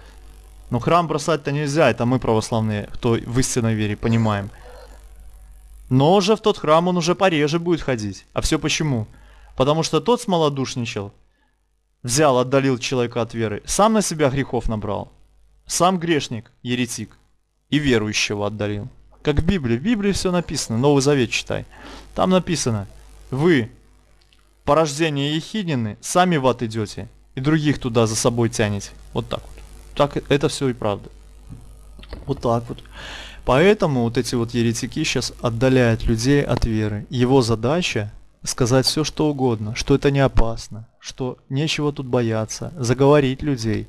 Но храм бросать-то нельзя, это мы православные, кто в истинной вере, понимаем. Но уже в тот храм он уже пореже будет ходить. А все почему? Потому что тот смолодушничал, взял, отдалил человека от веры, сам на себя грехов набрал. Сам грешник, еретик, и верующего отдалил. Как в Библии. В Библии все написано. Новый Завет читай. Там написано. Вы, порождение Ехиднины, сами в ад идете. И других туда за собой тянете. Вот так вот. Так это все и правда. Вот так вот. Поэтому вот эти вот еретики сейчас отдаляют людей от веры. Его задача сказать все, что угодно, что это не опасно, что нечего тут бояться, заговорить людей.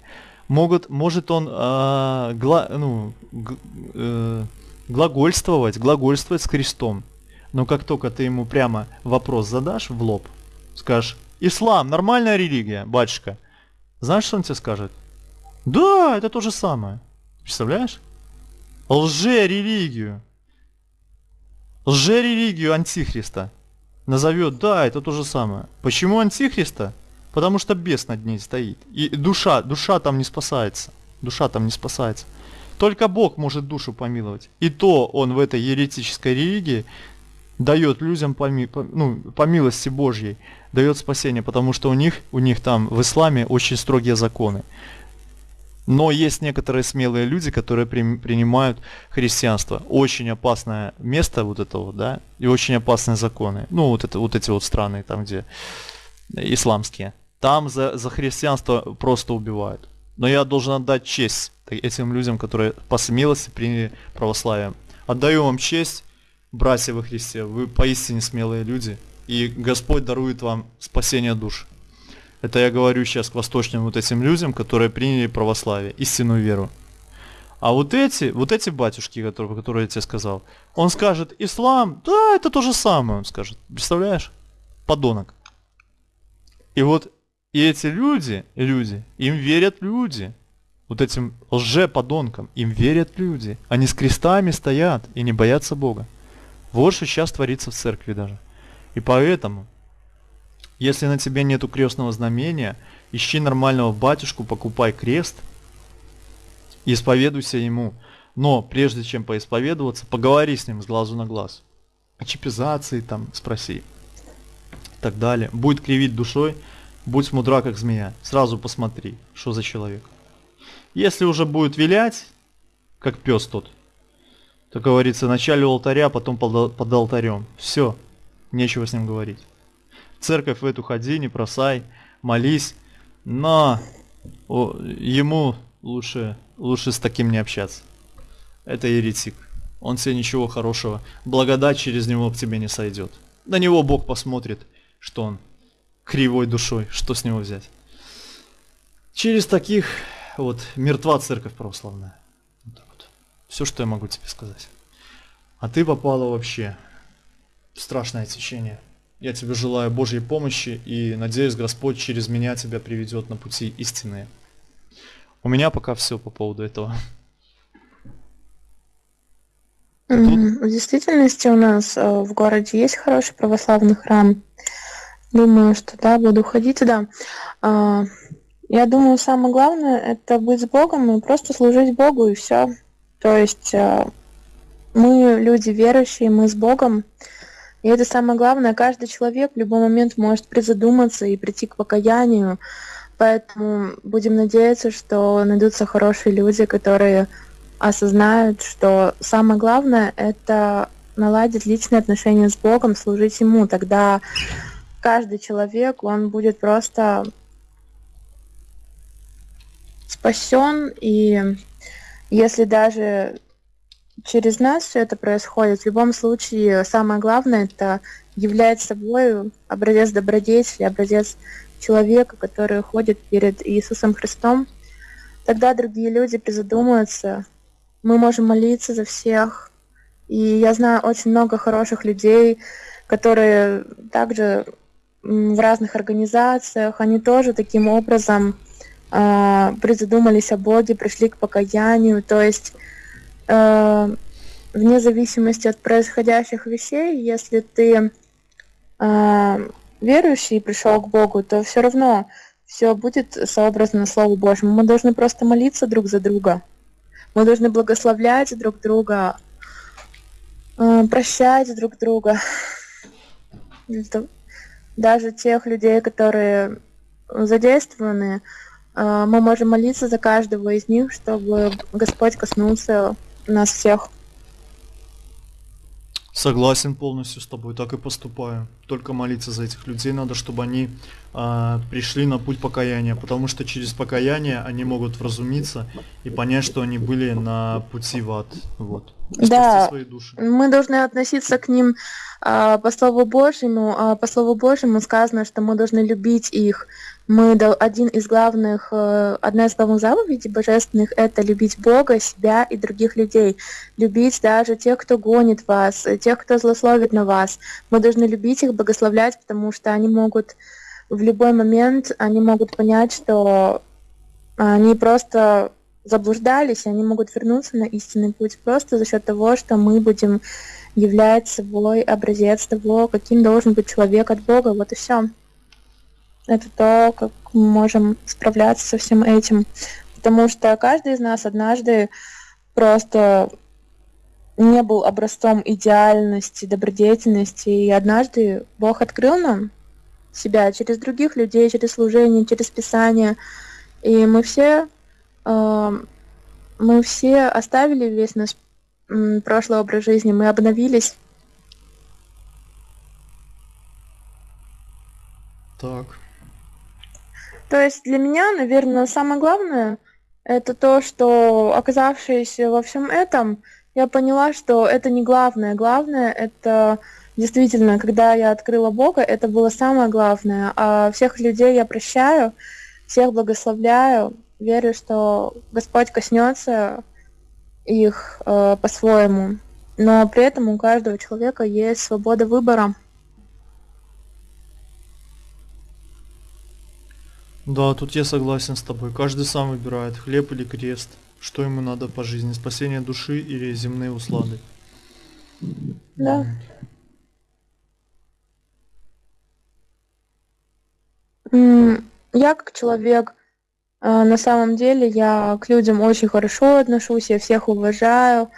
Могут, может он э, гла, ну, г, э, глагольствовать, глагольствовать с крестом. Но как только ты ему прямо вопрос задашь в лоб, скажешь, ислам, нормальная религия, батюшка, знаешь, что он тебе скажет? Да, это то же самое. Представляешь? Лже-религию. Лже-религию антихриста назовет, да, это то же самое. Почему антихриста? Потому что бес над ней стоит. И душа, душа там не спасается. Душа там не спасается. Только Бог может душу помиловать. И то он в этой еретической религии дает людям по, по, ну, по милости Божьей, дает спасение, потому что у них, у них там в исламе очень строгие законы. Но есть некоторые смелые люди, которые при, принимают христианство. Очень опасное место вот этого, да, и очень опасные законы. Ну, вот, это, вот эти вот страны, там, где исламские. Там за, за христианство просто убивают. Но я должен отдать честь этим людям, которые по смелости приняли православие. Отдаю вам честь, братья во Христе, вы поистине смелые люди, и Господь дарует вам спасение душ. Это я говорю сейчас к восточным вот этим людям, которые приняли православие, истинную веру. А вот эти, вот эти батюшки, которые, которые я тебе сказал, он скажет, ислам, да, это то же самое, он скажет. Представляешь? Подонок. И вот и эти люди, люди, им верят люди. вот этим лже-подонкам, им верят люди. Они с крестами стоят и не боятся Бога. Вот что сейчас творится в церкви даже. И поэтому, если на тебе нету крестного знамения, ищи нормального батюшку, покупай крест, исповедуйся ему. Но прежде чем поисповедоваться, поговори с ним с глазу на глаз. О чипизации там спроси. И так далее. Будет кривить душой, будь мудра как змея. Сразу посмотри, что за человек. Если уже будет вилять, как пес тот, то говорится, вначале у алтаря, потом под, под алтарем. Все, нечего с ним говорить. В церковь в эту ходи, не бросай, молись, но о, ему лучше, лучше с таким не общаться. Это еретик. Он тебе ничего хорошего. Благодать через него к тебе не сойдет. На него Бог посмотрит, что он кривой душой, что с него взять. Через таких вот мертва церковь православная. Вот вот. Все, что я могу тебе сказать. А ты попала вообще в страшное течение. Я тебе желаю Божьей помощи и надеюсь, Господь через меня тебя приведет на пути истинные. У меня пока все по поводу этого. В действительности у нас э, в городе есть хороший православный храм. Думаю, что да, буду ходить туда. А, я думаю, самое главное это быть с Богом и просто служить Богу и все. То есть э, мы люди верующие, мы с Богом. И это самое главное. Каждый человек в любой момент может призадуматься и прийти к покаянию. Поэтому будем надеяться, что найдутся хорошие люди, которые осознают, что самое главное это наладить личные отношения с Богом, служить Ему. Тогда каждый человек, он будет просто спасен, и если даже через нас все это происходит, в любом случае самое главное это являть собой образец добродетели, образец человека, который ходит перед Иисусом Христом, тогда другие люди призадумаются, мы можем молиться за всех. И я знаю очень много хороших людей, которые также в разных организациях, они тоже таким образом э, призадумались о Боге, пришли к покаянию. То есть э, вне зависимости от происходящих вещей, если ты э, верующий и пришел к Богу, то все равно все будет сообразно Слову Божьему. Мы должны просто молиться друг за друга. Мы должны благословлять друг друга, э, прощать друг друга. Даже тех людей, которые задействованы, а, мы можем молиться за каждого из них, чтобы Господь коснулся нас всех. Согласен полностью с тобой, так и поступаю. Только молиться за этих людей надо, чтобы они э, пришли на путь покаяния, потому что через покаяние они могут вразумиться и понять, что они были на пути в ад. Вот. Да, мы должны относиться к ним э, по Слову Божьему. Э, по Слову Божьему сказано, что мы должны любить их, мы один из главных, э, одна из главных заповедей божественных – это любить Бога, себя и других людей. Любить даже тех, кто гонит вас, тех, кто злословит на вас. Мы должны любить их, благословлять, потому что они могут в любой момент, они могут понять, что они просто заблуждались, и они могут вернуться на истинный путь просто за счет того, что мы будем являть собой образец того, каким должен быть человек от Бога. Вот и все это то, как мы можем справляться со всем этим. Потому что каждый из нас однажды просто не был образцом идеальности, добродетельности, и однажды Бог открыл нам себя через других людей, через служение, через Писание, и мы все, э, мы все оставили весь наш э, прошлый образ жизни, мы обновились. Так. То есть для меня, наверное, самое главное это то, что оказавшись во всем этом, я поняла, что это не главное. Главное это действительно, когда я открыла Бога, это было самое главное. А всех людей я прощаю, всех благословляю, верю, что Господь коснется их э, по-своему. Но при этом у каждого человека есть свобода выбора. Да, тут я согласен с тобой. Каждый сам выбирает, хлеб или крест. Что ему надо по жизни, спасение души или земные услады. Да. Я как человек, э, на самом деле, я к людям очень хорошо отношусь, я всех уважаю,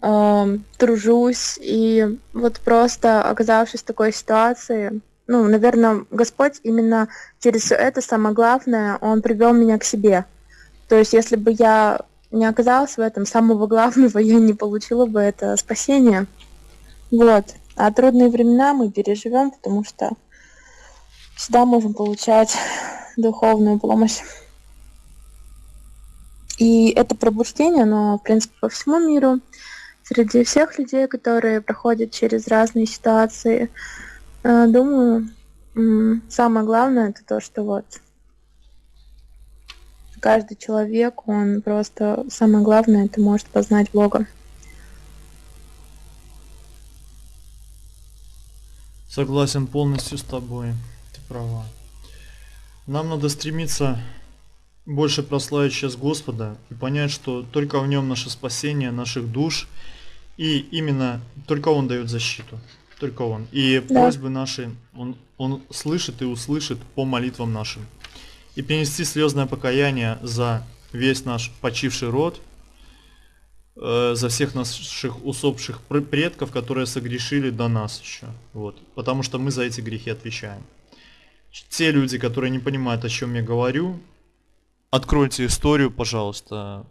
ам, тружусь, и вот просто оказавшись в такой ситуации, ну, наверное, Господь именно через всё это самое главное, Он привел меня к себе. То есть, если бы я не оказалась в этом, самого главного я не получила бы это спасение. Вот. А трудные времена мы переживем, потому что всегда можем получать духовную помощь. И это пробуждение, оно, в принципе, по всему миру, среди всех людей, которые проходят через разные ситуации. Э, Думаю, самое главное это то, что вот каждый человек, он просто самое главное это может познать Бога. Согласен полностью с тобой. Ты права. Нам надо стремиться больше прославить сейчас Господа и понять, что только в нем наше спасение наших душ, и именно только Он дает защиту. Только Он. И Да. просьбы наши Он, он слышит и услышит по молитвам нашим. И принести слезное покаяние за весь наш почивший род, э, за всех наших усопших пр- предков, которые согрешили до нас еще. Вот. Потому что мы за эти грехи отвечаем. Те люди, которые не понимают, о чем я говорю, откройте историю, пожалуйста.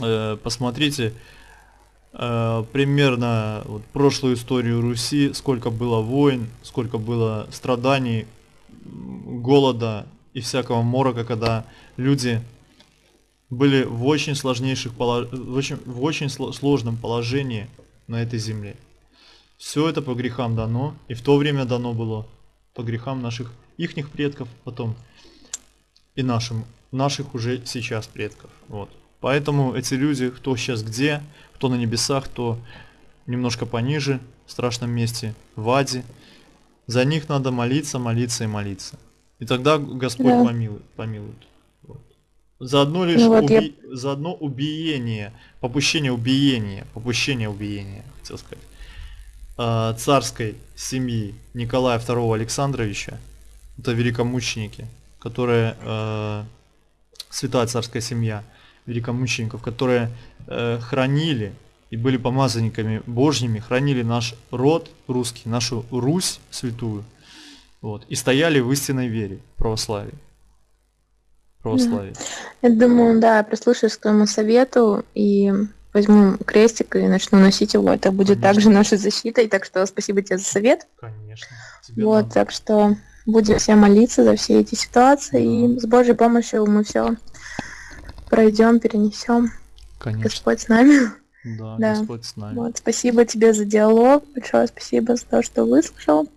Э, посмотрите э, примерно вот, прошлую историю Руси, сколько было войн, сколько было страданий, голода и всякого морока, когда люди были в очень сложнейших поло- в очень, в очень сло- сложном положении на этой земле. Все это по грехам дано, и в то время дано было по грехам наших ихних предков, потом и нашим, наших уже сейчас предков. Вот. Поэтому эти люди, кто сейчас где, кто на небесах, кто немножко пониже, в страшном месте, в аде, за них надо молиться, молиться и молиться. И тогда Господь Да. помилует, помилует. Вот. За одно лишь Ну вот я- уби- за одно убиение, попущение убиения, попущение убиения, хотел сказать, а, царской семьи Николая II Александровича, это великомученики, которые э, святая царская семья великомучеников, которые э, хранили и были помазанниками Божьими, хранили наш род русский, нашу Русь святую, вот, и стояли в истинной вере, православии. Православии. Я думаю, да, прислушаюсь к твоему совету и возьму крестик и начну носить его. Это будет Конечно. также нашей защитой. Так что спасибо тебе за совет. Конечно. Тебе вот, надо. так что будем все молиться за все эти ситуации. Да. И с Божьей помощью мы все пройдем, перенесем. Конечно. Господь с нами. Да, Да. Господь с нами. Вот, спасибо тебе за диалог. Большое спасибо за то, что выслушал.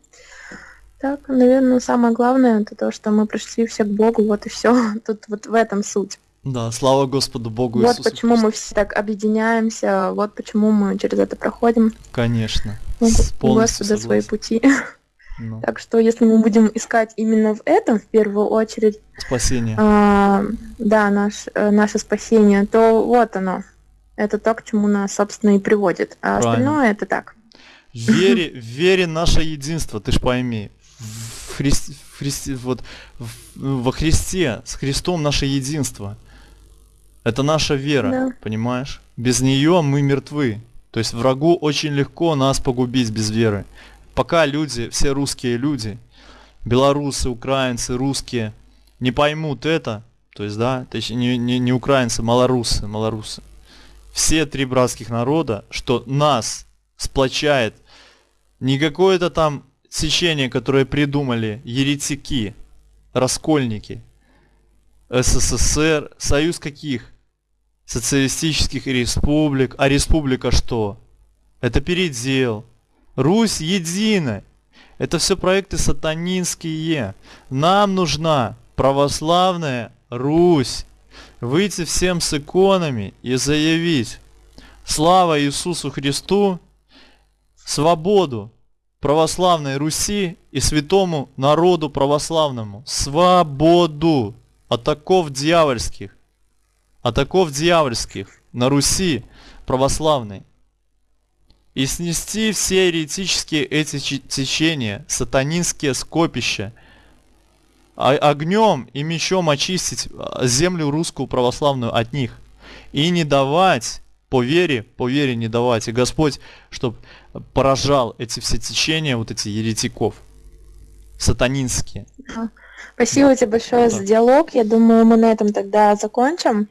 Так, наверное, самое главное это то, что мы пришли все к Богу, вот и все. Тут вот в этом суть. Да, слава Господу Богу Вот Иисусу почему Христу. мы все так объединяемся, вот почему мы через это проходим. Конечно. Ну, С- у полностью Господа свои согласен. пути. Ну, Так что если мы будем искать именно в этом в первую очередь, спасение. а, да, наш, э, наше спасение, то вот оно. Это то, к чему нас, собственно, и приводит. А Правильно. остальное это так. Вере, вере наше единство, ты ж пойми. В Христе, в Христе- вот, в- во Христе, с Христом наше единство. Это наша вера, Да. понимаешь? Без нее мы мертвы. То есть врагу очень легко нас погубить без веры. Пока люди, все русские люди, белорусы, украинцы, русские, не поймут это, то есть, да, точнее, не, не, не украинцы, малорусы, малорусы, все три братских народа, что нас сплочает не какое-то там сечение, которое придумали еретики, раскольники, СССР, союз каких? Социалистических республик. А республика что? Это передел. Русь едина. Это все проекты сатанинские. Нам нужна православная Русь. Выйти всем с иконами и заявить Слава Иисусу Христу, свободу православной Руси и святому народу православному свободу от оков дьявольских, от оков дьявольских на Руси православной и снести все еретические эти течения, сатанинские скопища, а огнем и мечом очистить а, землю русскую православную от них и не давать по вере, по вере не давать. И Господь, чтобы поражал эти все течения, вот эти еретиков, сатанинские. Спасибо да. тебе большое да. за диалог. Я думаю, мы на этом тогда закончим.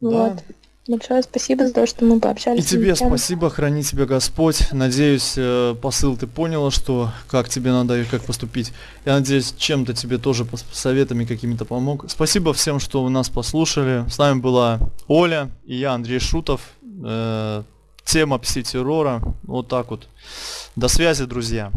Да. Вот. Большое спасибо за то, что мы пообщались. И тебе спасибо, храни тебя Господь. Надеюсь, э, посыл ты поняла, что как тебе надо и как поступить. Я надеюсь, чем-то тебе тоже советами какими-то помог. Спасибо всем, что вы нас послушали. С нами была Оля и я, Андрей Шутов. Э, тема пси-террора. Вот так вот. До связи, друзья.